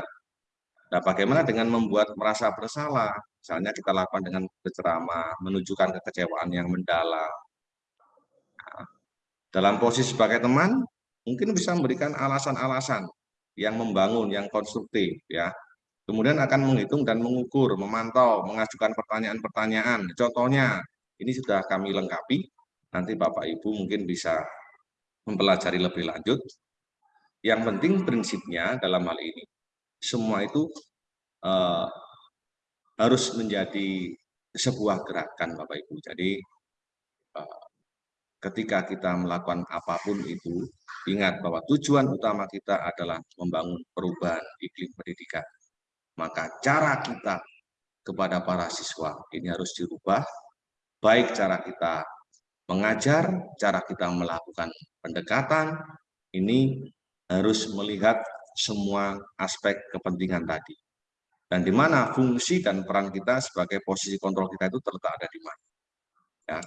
S2: Nah, bagaimana dengan membuat merasa bersalah? Misalnya kita lakukan dengan berceramah, menunjukkan kekecewaan yang mendalam. Nah, dalam posisi sebagai teman, mungkin bisa memberikan alasan-alasan yang membangun, yang konstruktif ya. Kemudian akan menghitung dan mengukur, memantau, mengajukan pertanyaan-pertanyaan. Contohnya, ini sudah kami lengkapi. Nanti Bapak Ibu mungkin bisa mempelajari lebih lanjut. Yang penting prinsipnya dalam hal ini, semua itu uh, harus menjadi sebuah gerakan Bapak Ibu. Jadi uh, ketika kita melakukan apa pun itu, ingat bahwa tujuan utama kita adalah membangun perubahan iklim pendidikan. Maka cara kita kepada para siswa ini harus dirubah, baik cara kita mengajar, cara kita melakukan pendekatan, ini harus melihat semua aspek kepentingan tadi. Dan di mana fungsi dan peran kita sebagai posisi kontrol kita itu terletak ada di mana. Ya.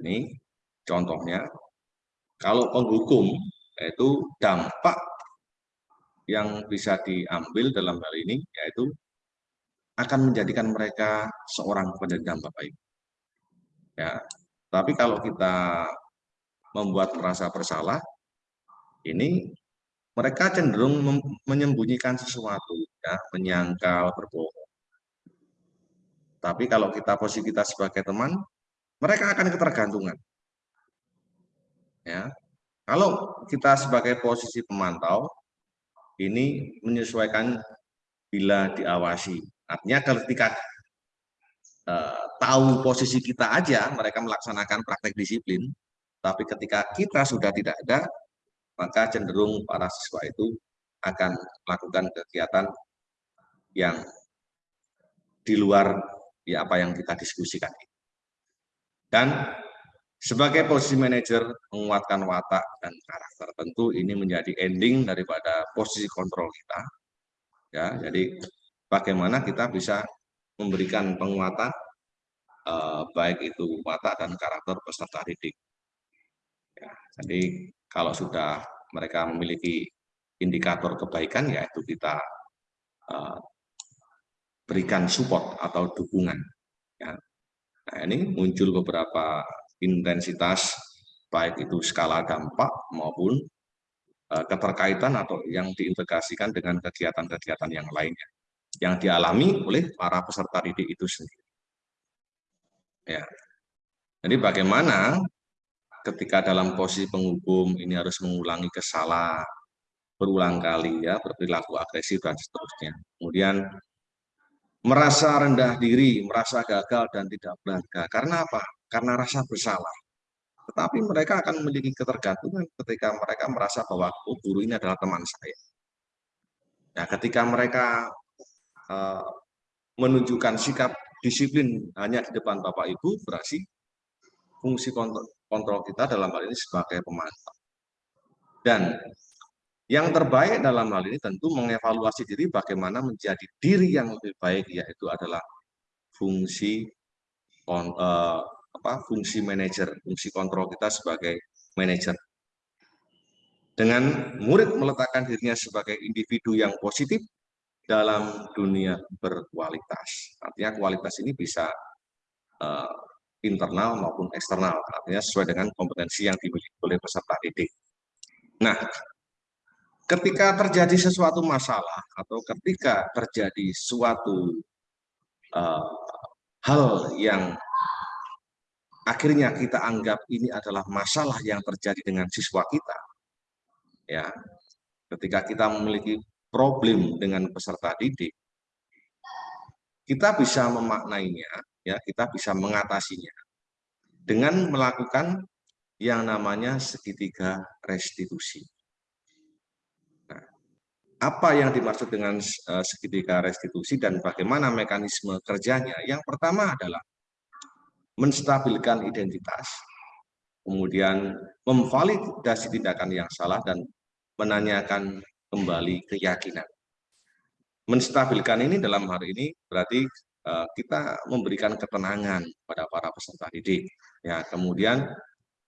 S2: Ini contohnya, kalau penghukum, yaitu dampak yang bisa diambil dalam hal ini, yaitu akan menjadikan mereka seorang pendendam Bapak Ibu. Ya, tapi kalau kita membuat merasa bersalah, ini mereka cenderung menyembunyikan sesuatu, ya, menyangkal, berbohong. Tapi kalau kita posisi kita sebagai teman, mereka akan ketergantungan. Ya, kalau kita sebagai posisi pemantau, ini menyesuaikan bila diawasi. Artinya ketika eh, tahu posisi kita aja, mereka melaksanakan praktek disiplin, tapi ketika kita sudah tidak ada, maka cenderung para siswa itu akan melakukan kegiatan yang di luar ya apa yang kita diskusikan. Dan sebagai posisi manajer menguatkan watak dan karakter tentu ini menjadi ending daripada posisi kontrol kita. Ya, jadi bagaimana kita bisa memberikan penguatan eh, baik itu watak dan karakter peserta didik. Ya, jadi kalau sudah mereka memiliki indikator kebaikan, yaitu kita eh, berikan support atau dukungan. Ya. Nah, ini muncul beberapa intensitas, baik itu skala dampak maupun eh, keterkaitan atau yang diintegrasikan dengan kegiatan-kegiatan yang lainnya yang dialami oleh para peserta didik itu sendiri. Ya. Jadi bagaimana ketika dalam posisi penghukum ini harus mengulangi kesalahan berulang kali ya berperilaku agresif dan seterusnya. Kemudian merasa rendah diri, merasa gagal dan tidak berharga. Karena apa? Karena rasa bersalah. Tetapi mereka akan memiliki ketergantungan ketika mereka merasa bahwa oh, guru ini adalah teman saya. Nah, ketika mereka uh, menunjukkan sikap disiplin hanya di depan Bapak Ibu, berarti fungsi kontrol, kontrol kita dalam hal ini sebagai pemantau. Dan yang terbaik dalam hal ini tentu mengevaluasi diri bagaimana menjadi diri yang lebih baik, yaitu adalah fungsi uh, apa, fungsi manajer, fungsi kontrol kita sebagai manajer. Dengan murid meletakkan dirinya sebagai individu yang positif dalam dunia berkualitas. Artinya kualitas ini bisa uh, internal maupun eksternal, artinya sesuai dengan kompetensi yang dimiliki oleh peserta didik. Nah, ketika terjadi sesuatu masalah atau ketika terjadi suatu uh, hal yang akhirnya kita anggap ini adalah masalah yang terjadi dengan siswa kita, ya, ketika kita memiliki problem dengan peserta didik, kita bisa memaknainya ya kita bisa mengatasinya dengan melakukan yang namanya segitiga restitusi. Nah, apa yang dimaksud dengan uh, segitiga restitusi dan bagaimana mekanisme kerjanya? Yang pertama adalah menstabilkan identitas, kemudian memvalidasi tindakan yang salah dan menanyakan kembali keyakinan. menstabilkan ini dalam hari ini berarti uh, kita memberikan ketenangan pada para peserta didik. Ya, kemudian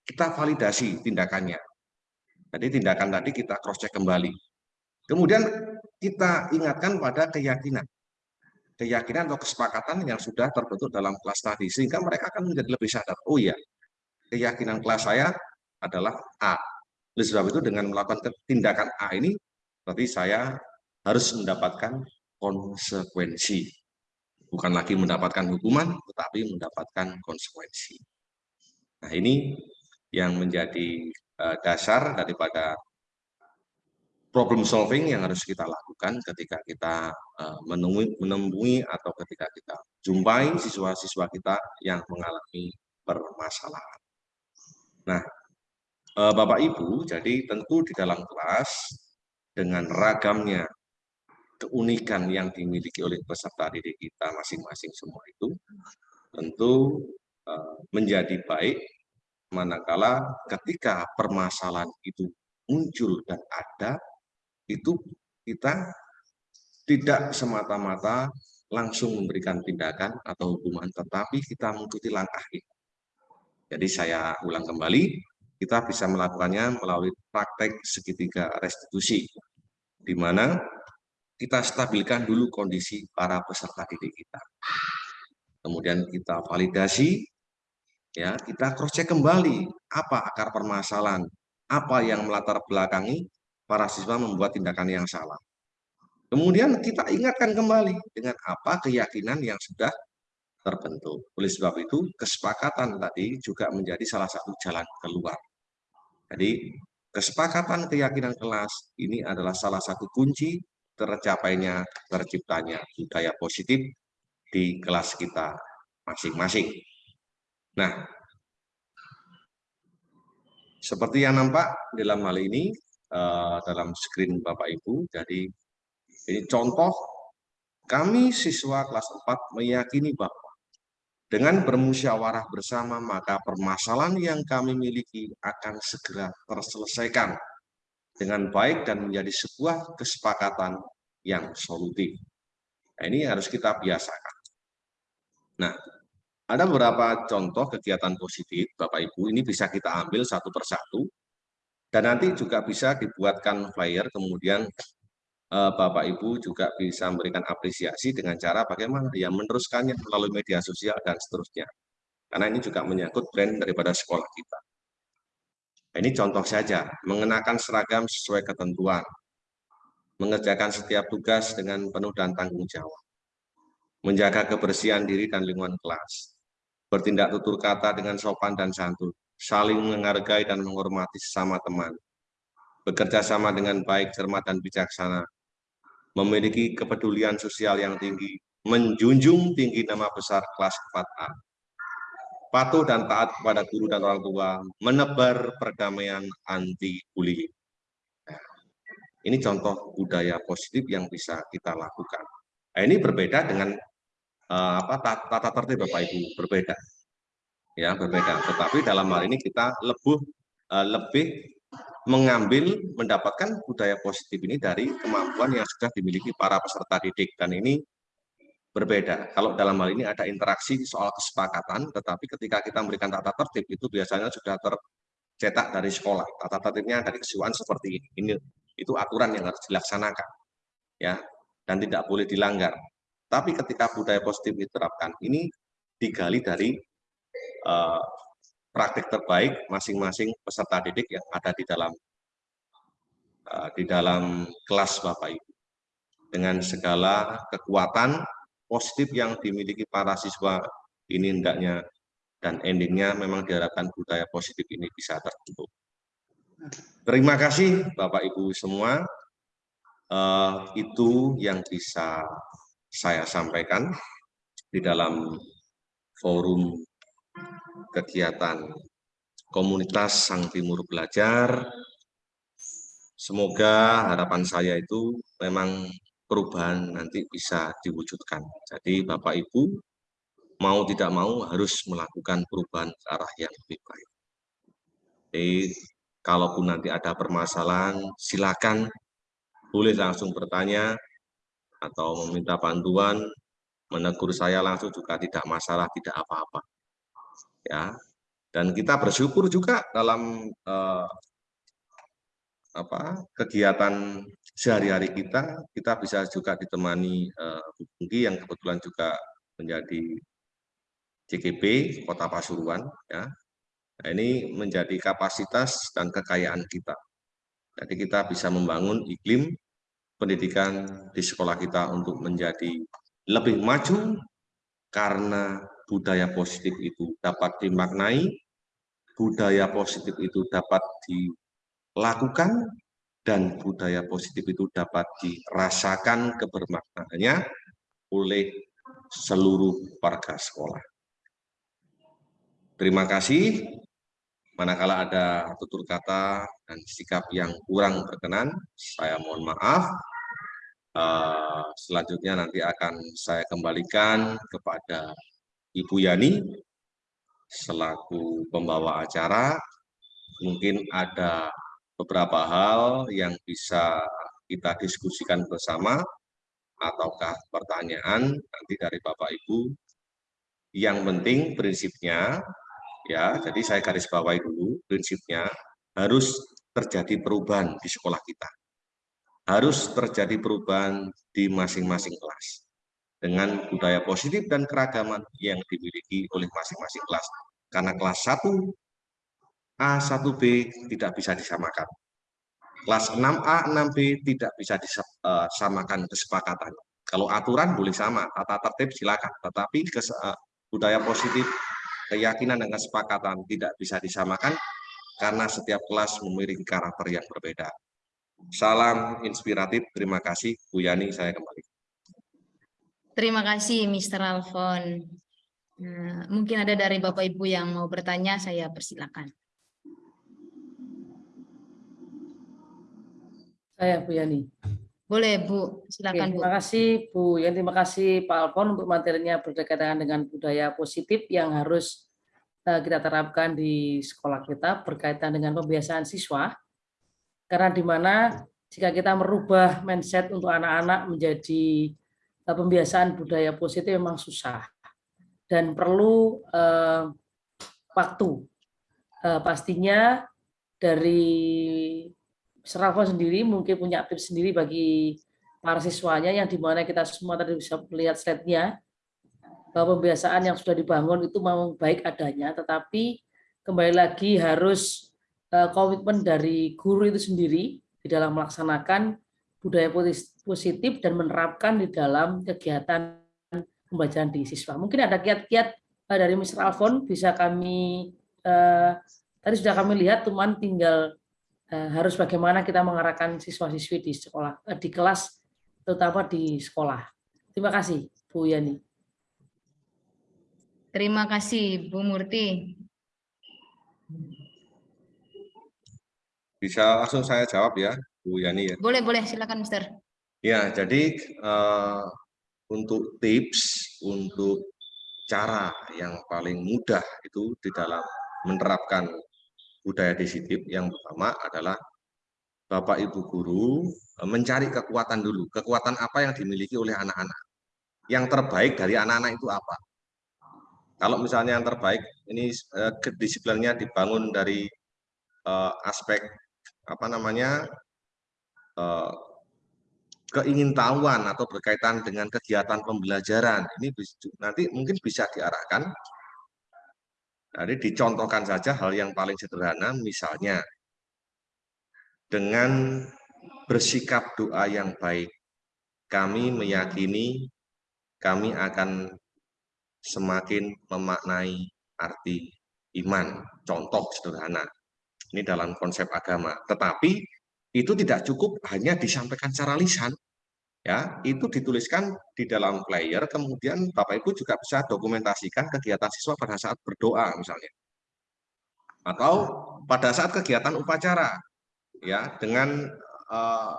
S2: kita validasi tindakannya. Jadi tindakan tadi kita cross check kembali. Kemudian kita ingatkan pada keyakinan. Keyakinan atau kesepakatan yang sudah terbentuk dalam kelas tadi sehingga mereka akan menjadi lebih sadar. Oh iya, keyakinan kelas saya adalah A. Oleh sebab itu dengan melakukan tindakan A ini berarti saya harus mendapatkan konsekuensi. Bukan lagi mendapatkan hukuman, tetapi mendapatkan konsekuensi. Nah ini yang menjadi eh, dasar daripada problem solving yang harus kita lakukan ketika kita eh, menemui, menemui atau ketika kita jumpai siswa-siswa kita yang mengalami permasalahan. Nah, eh, Bapak Ibu, jadi tentu di dalam kelas dengan ragamnya keunikan yang dimiliki oleh peserta didik kita masing-masing semua itu tentu uh, menjadi baik manakala ketika permasalahan itu muncul dan ada itu kita tidak semata-mata langsung memberikan tindakan atau hukuman tetapi kita mengikuti langkah itu. Jadi saya ulang kembali kita bisa melakukannya melalui praktek segitiga restitusi di mana kita stabilkan dulu kondisi para peserta didik kita. Kemudian kita validasi, ya kita cross check kembali apa akar permasalahan, apa yang melatar belakangi para siswa membuat tindakan yang salah. Kemudian kita ingatkan kembali dengan apa keyakinan yang sudah terbentuk. Oleh sebab itu, kesepakatan tadi juga menjadi salah satu jalan keluar. Jadi, kesepakatan keyakinan kelas ini adalah salah satu kunci tercapainya, terciptanya budaya positif di kelas kita masing-masing. Nah, seperti yang nampak dalam hal ini, uh, dalam screen Bapak Ibu, jadi ini contoh kami siswa kelas 4 meyakini bahwa dengan bermusyawarah bersama, maka permasalahan yang kami miliki akan segera terselesaikan dengan baik dan menjadi sebuah kesepakatan yang solutif. Nah, ini harus kita biasakan. Nah, ada beberapa contoh kegiatan positif, Bapak Ibu, ini bisa kita ambil satu persatu, dan nanti juga bisa dibuatkan flyer, kemudian eh, Bapak Ibu juga bisa memberikan apresiasi dengan cara bagaimana ya meneruskannya melalui media sosial dan seterusnya. Karena ini juga menyangkut brand daripada sekolah kita. Nah, ini contoh saja, mengenakan seragam sesuai ketentuan, mengerjakan setiap tugas dengan penuh dan tanggung jawab, menjaga kebersihan diri dan lingkungan kelas, bertindak tutur kata dengan sopan dan santun, saling menghargai dan menghormati sesama teman, bekerja sama dengan baik, cermat, dan bijaksana, memiliki kepedulian sosial yang tinggi, menjunjung tinggi nama besar kelas 4A, patuh dan taat kepada guru dan orang tua, menebar perdamaian anti bullying. Ini contoh budaya positif yang bisa kita lakukan. Nah, ini berbeda dengan uh, apa tata tertib Bapak Ibu, berbeda. Ya, berbeda. Tetapi dalam hal ini kita lebih uh, lebih mengambil mendapatkan budaya positif ini dari kemampuan yang sudah dimiliki para peserta didik dan ini berbeda. Kalau dalam hal ini ada interaksi soal kesepakatan, tetapi ketika kita memberikan tata tertib itu biasanya sudah tercetak dari sekolah. Tata tertibnya dari kesuaan seperti ini. Ini itu aturan yang harus dilaksanakan, ya, dan tidak boleh dilanggar. Tapi ketika budaya positif diterapkan, ini digali dari uh, praktik terbaik masing-masing peserta didik yang ada di dalam uh, di dalam kelas Bapak Ibu dengan segala kekuatan positif yang dimiliki para siswa ini hendaknya dan endingnya memang diharapkan budaya positif ini bisa terbentuk. Terima kasih Bapak Ibu semua. Uh, itu yang bisa saya sampaikan di dalam forum kegiatan komunitas Sang Timur Belajar. Semoga harapan saya itu memang perubahan nanti bisa diwujudkan. Jadi Bapak Ibu mau tidak mau harus melakukan perubahan ke arah yang lebih baik. Jadi kalaupun nanti ada permasalahan, silakan boleh langsung bertanya atau meminta bantuan, menegur saya langsung juga tidak masalah, tidak apa-apa. Ya, dan kita bersyukur juga dalam eh, apa kegiatan sehari-hari kita, kita bisa juga ditemani eh, Bu Pungki yang kebetulan juga menjadi CGP Kota Pasuruan. Ya, nah, ini menjadi kapasitas dan kekayaan kita. Jadi kita bisa membangun iklim pendidikan di sekolah kita untuk menjadi lebih maju karena budaya positif itu dapat dimaknai, budaya positif itu dapat dilakukan, dan budaya positif itu dapat dirasakan kebermaknaannya oleh seluruh warga sekolah. Terima kasih. Manakala ada tutur kata dan sikap yang kurang berkenan, saya mohon maaf. Uh, selanjutnya nanti akan saya kembalikan kepada Ibu Yani selaku pembawa acara. Mungkin ada beberapa hal yang bisa kita diskusikan bersama ataukah pertanyaan nanti dari Bapak Ibu. Yang penting prinsipnya ya jadi saya garis bawahi dulu prinsipnya harus terjadi perubahan di sekolah kita harus terjadi perubahan di masing-masing kelas dengan budaya positif dan keragaman yang dimiliki oleh masing-masing kelas. Karena kelas 1 A 1B tidak bisa disamakan. Kelas 6A 6B tidak bisa disamakan kesepakatannya kalau aturan boleh sama tata tertib silakan. Tetapi eh, budaya positif keyakinan dan kesepakatan tidak bisa disamakan karena setiap kelas memiliki karakter yang berbeda. Salam inspiratif, terima kasih. Bu Yani, saya kembali.
S1: Terima kasih Mr. Alfon. Nah, mungkin ada dari Bapak Ibu yang mau bertanya, saya persilakan.
S3: Saya Bu Yani.
S1: Boleh Bu, silakan
S3: Oke, Terima kasih Bu Yang terima kasih Pak Alfon untuk materinya berkaitan dengan budaya positif yang harus uh, kita terapkan di sekolah kita berkaitan dengan pembiasaan siswa. Karena di mana jika kita merubah mindset untuk anak-anak menjadi pembiasaan budaya positif memang susah dan perlu uh, waktu. Uh, pastinya dari Serafo sendiri mungkin punya tips sendiri bagi para siswanya yang di mana kita semua tadi bisa melihat slide-nya bahwa pembiasaan yang sudah dibangun itu memang baik adanya, tetapi kembali lagi harus eh, komitmen dari guru itu sendiri di dalam melaksanakan budaya positif dan menerapkan di dalam kegiatan pembelajaran di siswa. Mungkin ada kiat-kiat dari Mr. Alfon bisa kami eh, tadi sudah kami lihat, teman tinggal Eh, harus bagaimana kita mengarahkan siswa-siswi di sekolah, eh, di kelas, terutama di sekolah. Terima kasih, Bu Yani.
S1: Terima kasih, Bu Murti.
S2: Bisa langsung saya jawab ya, Bu Yani ya.
S1: Boleh, boleh, silakan, Mister.
S2: Ya, jadi uh, untuk tips, untuk cara yang paling mudah itu di dalam menerapkan budaya disiplin yang pertama adalah Bapak Ibu guru e, mencari kekuatan dulu. Kekuatan apa yang dimiliki oleh anak-anak? Yang terbaik dari anak-anak itu apa? Kalau misalnya yang terbaik ini eh, kedisiplinnya dibangun dari eh, aspek apa namanya eh, keingintahuan atau berkaitan dengan kegiatan pembelajaran ini nanti mungkin bisa diarahkan jadi dicontohkan saja hal yang paling sederhana, misalnya dengan bersikap doa yang baik, kami meyakini kami akan semakin memaknai arti iman. Contoh sederhana, ini dalam konsep agama. Tetapi itu tidak cukup hanya disampaikan secara lisan, ya. Itu dituliskan di dalam player kemudian Bapak Ibu juga bisa dokumentasikan kegiatan siswa pada saat berdoa misalnya. Atau pada saat kegiatan upacara ya dengan uh,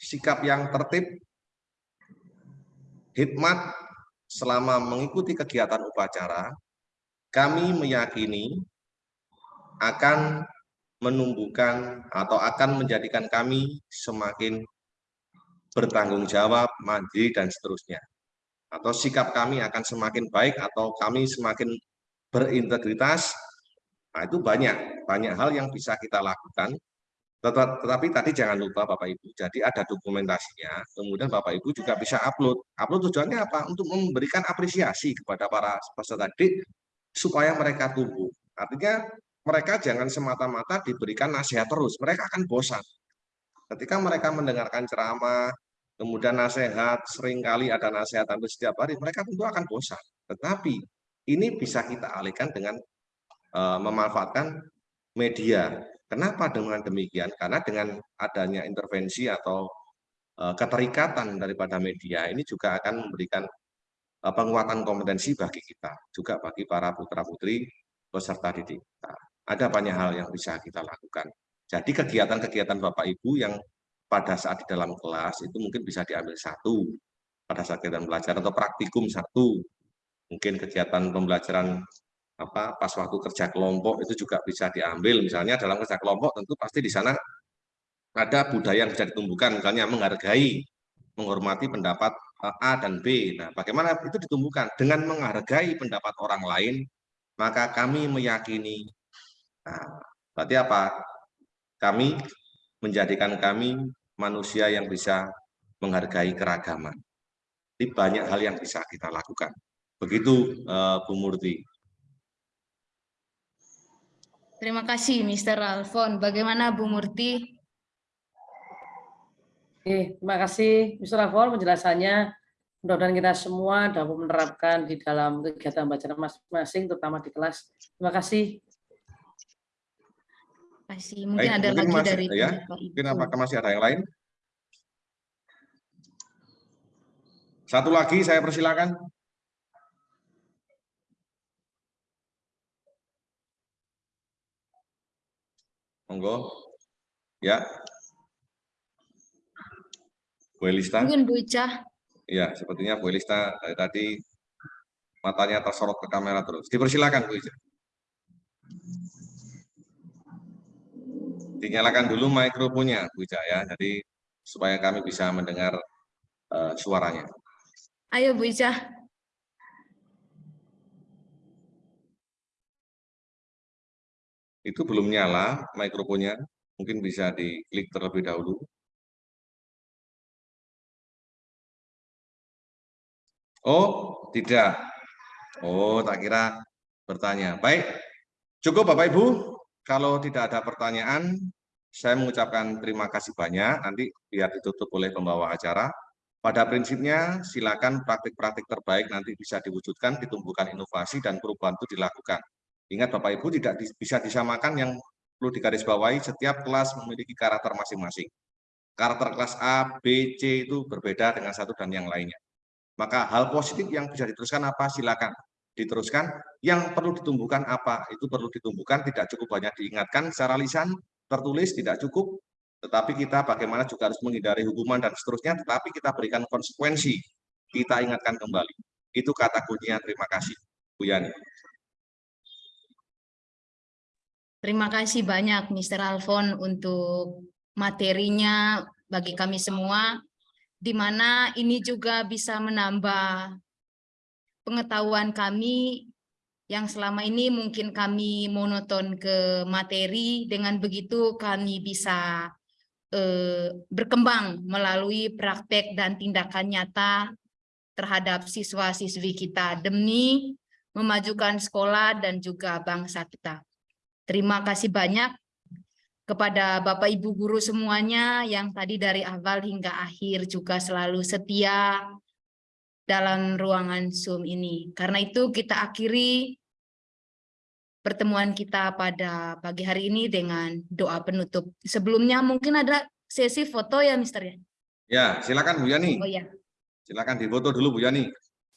S2: sikap yang tertib hikmat selama mengikuti kegiatan upacara kami meyakini akan menumbuhkan atau akan menjadikan kami semakin bertanggung jawab, mandiri, dan seterusnya. Atau sikap kami akan semakin baik atau kami semakin berintegritas, nah itu banyak, banyak hal yang bisa kita lakukan tetapi tadi jangan lupa Bapak Ibu, jadi ada dokumentasinya, kemudian Bapak Ibu juga bisa upload. Upload tujuannya apa? Untuk memberikan apresiasi kepada para peserta didik supaya mereka tumbuh. Artinya mereka jangan semata-mata diberikan nasihat terus, mereka akan bosan. Ketika mereka mendengarkan ceramah, kemudian nasihat, sering kali ada nasihat hampir setiap hari, mereka tentu akan bosan. Tetapi ini bisa kita alihkan dengan uh, memanfaatkan media Kenapa dengan demikian? Karena dengan adanya intervensi atau uh, keterikatan daripada media ini juga akan memberikan uh, penguatan kompetensi bagi kita, juga bagi para putra-putri peserta didik kita. Ada banyak hal yang bisa kita lakukan. Jadi kegiatan-kegiatan Bapak Ibu yang pada saat di dalam kelas itu mungkin bisa diambil satu, pada saat kegiatan belajar atau praktikum satu, mungkin kegiatan pembelajaran apa pas waktu kerja kelompok itu juga bisa diambil. Misalnya dalam kerja kelompok tentu pasti di sana ada budaya yang bisa ditumbuhkan. Misalnya menghargai menghormati pendapat eh, A dan B. Nah bagaimana itu ditumbuhkan? Dengan menghargai pendapat orang lain maka kami meyakini nah, berarti apa kami menjadikan kami manusia yang bisa menghargai keragaman ini banyak hal yang bisa kita lakukan begitu uh, Bu Murti
S1: Terima kasih Mr. Alfon. Bagaimana Bu Murti?
S3: Oke, terima kasih Mr. Alfon penjelasannya. Mudah-mudahan kita semua dapat menerapkan di dalam kegiatan bacaan masing-masing, terutama di kelas. Terima kasih.
S1: Kasih. Mungkin Baik, ada mungkin lagi masih, dari
S2: ya. Mungkin apakah masih ada yang lain? Satu lagi saya persilakan. Monggo. Ya. Bu Elista.
S1: Mungkin Bu Ica.
S2: Ya, sepertinya Bu Elista dari tadi matanya tersorot ke kamera terus. Dipersilakan Bu Ica. Dinyalakan dulu mikrofonnya Bu Ica ya, jadi supaya kami bisa mendengar uh, suaranya.
S1: Ayo Bu Ica.
S2: itu belum nyala mikrofonnya, mungkin bisa diklik terlebih dahulu. Oh, tidak. Oh, tak kira bertanya. Baik, cukup Bapak Ibu. Kalau tidak ada pertanyaan, saya mengucapkan terima kasih banyak. Nanti biar ditutup oleh pembawa acara. Pada prinsipnya, silakan praktik-praktik terbaik nanti bisa diwujudkan, ditumbuhkan inovasi, dan perubahan itu dilakukan. Ingat Bapak Ibu tidak bisa disamakan yang perlu digarisbawahi setiap kelas memiliki karakter masing-masing. Karakter kelas A, B, C itu berbeda dengan satu dan yang lainnya. Maka hal positif yang bisa diteruskan apa? Silakan diteruskan. Yang perlu ditumbuhkan apa? Itu perlu ditumbuhkan, tidak cukup banyak diingatkan secara lisan, tertulis tidak cukup, tetapi kita bagaimana juga harus menghindari hukuman dan seterusnya, tetapi kita berikan konsekuensi, kita ingatkan kembali. Itu kata kuncinya. Terima kasih, Bu Yani.
S1: Terima kasih banyak Mr. Alfon untuk materinya bagi kami semua, di mana ini juga bisa menambah pengetahuan kami yang selama ini mungkin kami monoton ke materi, dengan begitu kami bisa eh, berkembang melalui praktek dan tindakan nyata terhadap siswa-siswi kita demi memajukan sekolah dan juga bangsa kita. Terima kasih banyak kepada Bapak Ibu guru semuanya yang tadi dari awal hingga akhir juga selalu setia dalam ruangan Zoom ini. Karena itu kita akhiri pertemuan kita pada pagi hari ini dengan doa penutup. Sebelumnya mungkin ada sesi foto ya Mister ya?
S2: Ya, silakan Bu Yani.
S1: Oh ya.
S2: Silakan difoto dulu Bu Yani.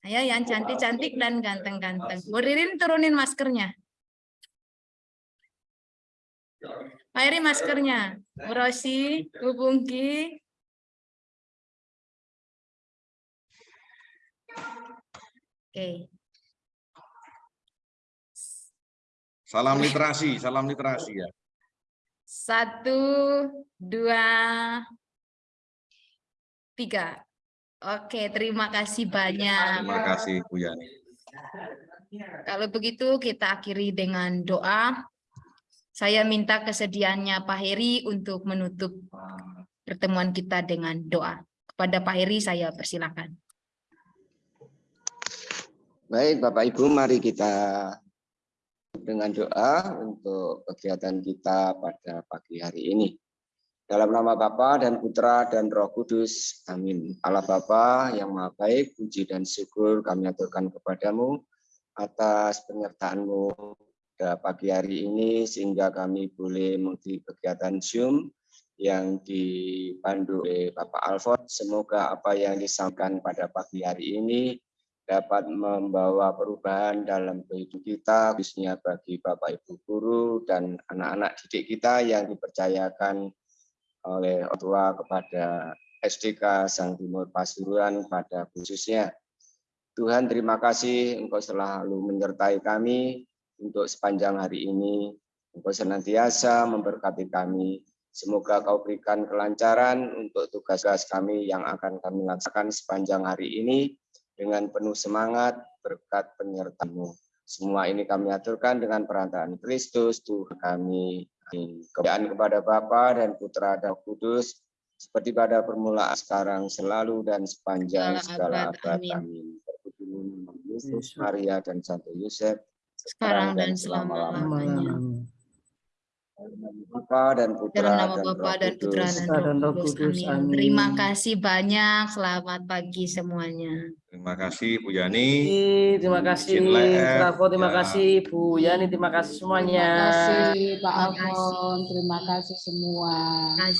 S1: Ayo yang cantik-cantik dan ganteng-ganteng. Bu Ririn turunin maskernya. Pak Eri maskernya. Bu Rosi, Bu Bungki. Oke.
S2: Salam literasi, salam literasi ya.
S1: Satu, dua, Tiga. Oke, terima kasih banyak.
S2: Terima kasih Bu Yani.
S1: Kalau begitu kita akhiri dengan doa. Saya minta kesediaannya Pak Heri untuk menutup pertemuan kita dengan doa. Kepada Pak Heri saya persilakan.
S4: Baik, Bapak Ibu, mari kita dengan doa untuk kegiatan kita pada pagi hari ini. Dalam nama Bapa dan Putra dan Roh Kudus, amin. Allah Bapa yang maha baik, puji dan syukur kami aturkan kepadamu atas penyertaanmu pada pagi hari ini sehingga kami boleh mengikuti kegiatan Zoom yang dipandu oleh Bapak Alfred. Semoga apa yang disampaikan pada pagi hari ini dapat membawa perubahan dalam kehidupan kita, khususnya bagi Bapak Ibu guru dan anak-anak didik kita yang dipercayakan oleh orang tua kepada SDK Sang Timur Pasuruan pada khususnya. Tuhan terima kasih Engkau selalu menyertai kami untuk sepanjang hari ini. Engkau senantiasa memberkati kami. Semoga kau berikan kelancaran untuk tugas-tugas kami yang akan kami laksanakan sepanjang hari ini dengan penuh semangat berkat penyertamu. Semua ini kami aturkan dengan perantaraan Kristus Tuhan kami. Kemuliaan kepada Bapa dan Putra dan Kudus seperti pada permulaan sekarang selalu dan sepanjang segala abad. Amin. Yesus, Maria dan Santo Yosef
S1: Sekarang dan selama-lamanya.
S4: Bapa dan Putra
S1: Dalam nama
S4: dan
S1: Bapa dan Putra dan
S3: dan
S1: Roh Kudus.
S3: Kudus.
S1: Amin.
S3: Amin.
S1: Terima kasih banyak. Selamat pagi semuanya.
S2: Terima kasih Bu Yani.
S3: Terima kasih,
S2: live.
S3: Bravo, terima
S2: Ya.
S3: kasih Bu Yani, terima kasih semuanya.
S5: Terima kasih Pak
S1: Terima kasih.
S5: Alfon, terima kasih semua.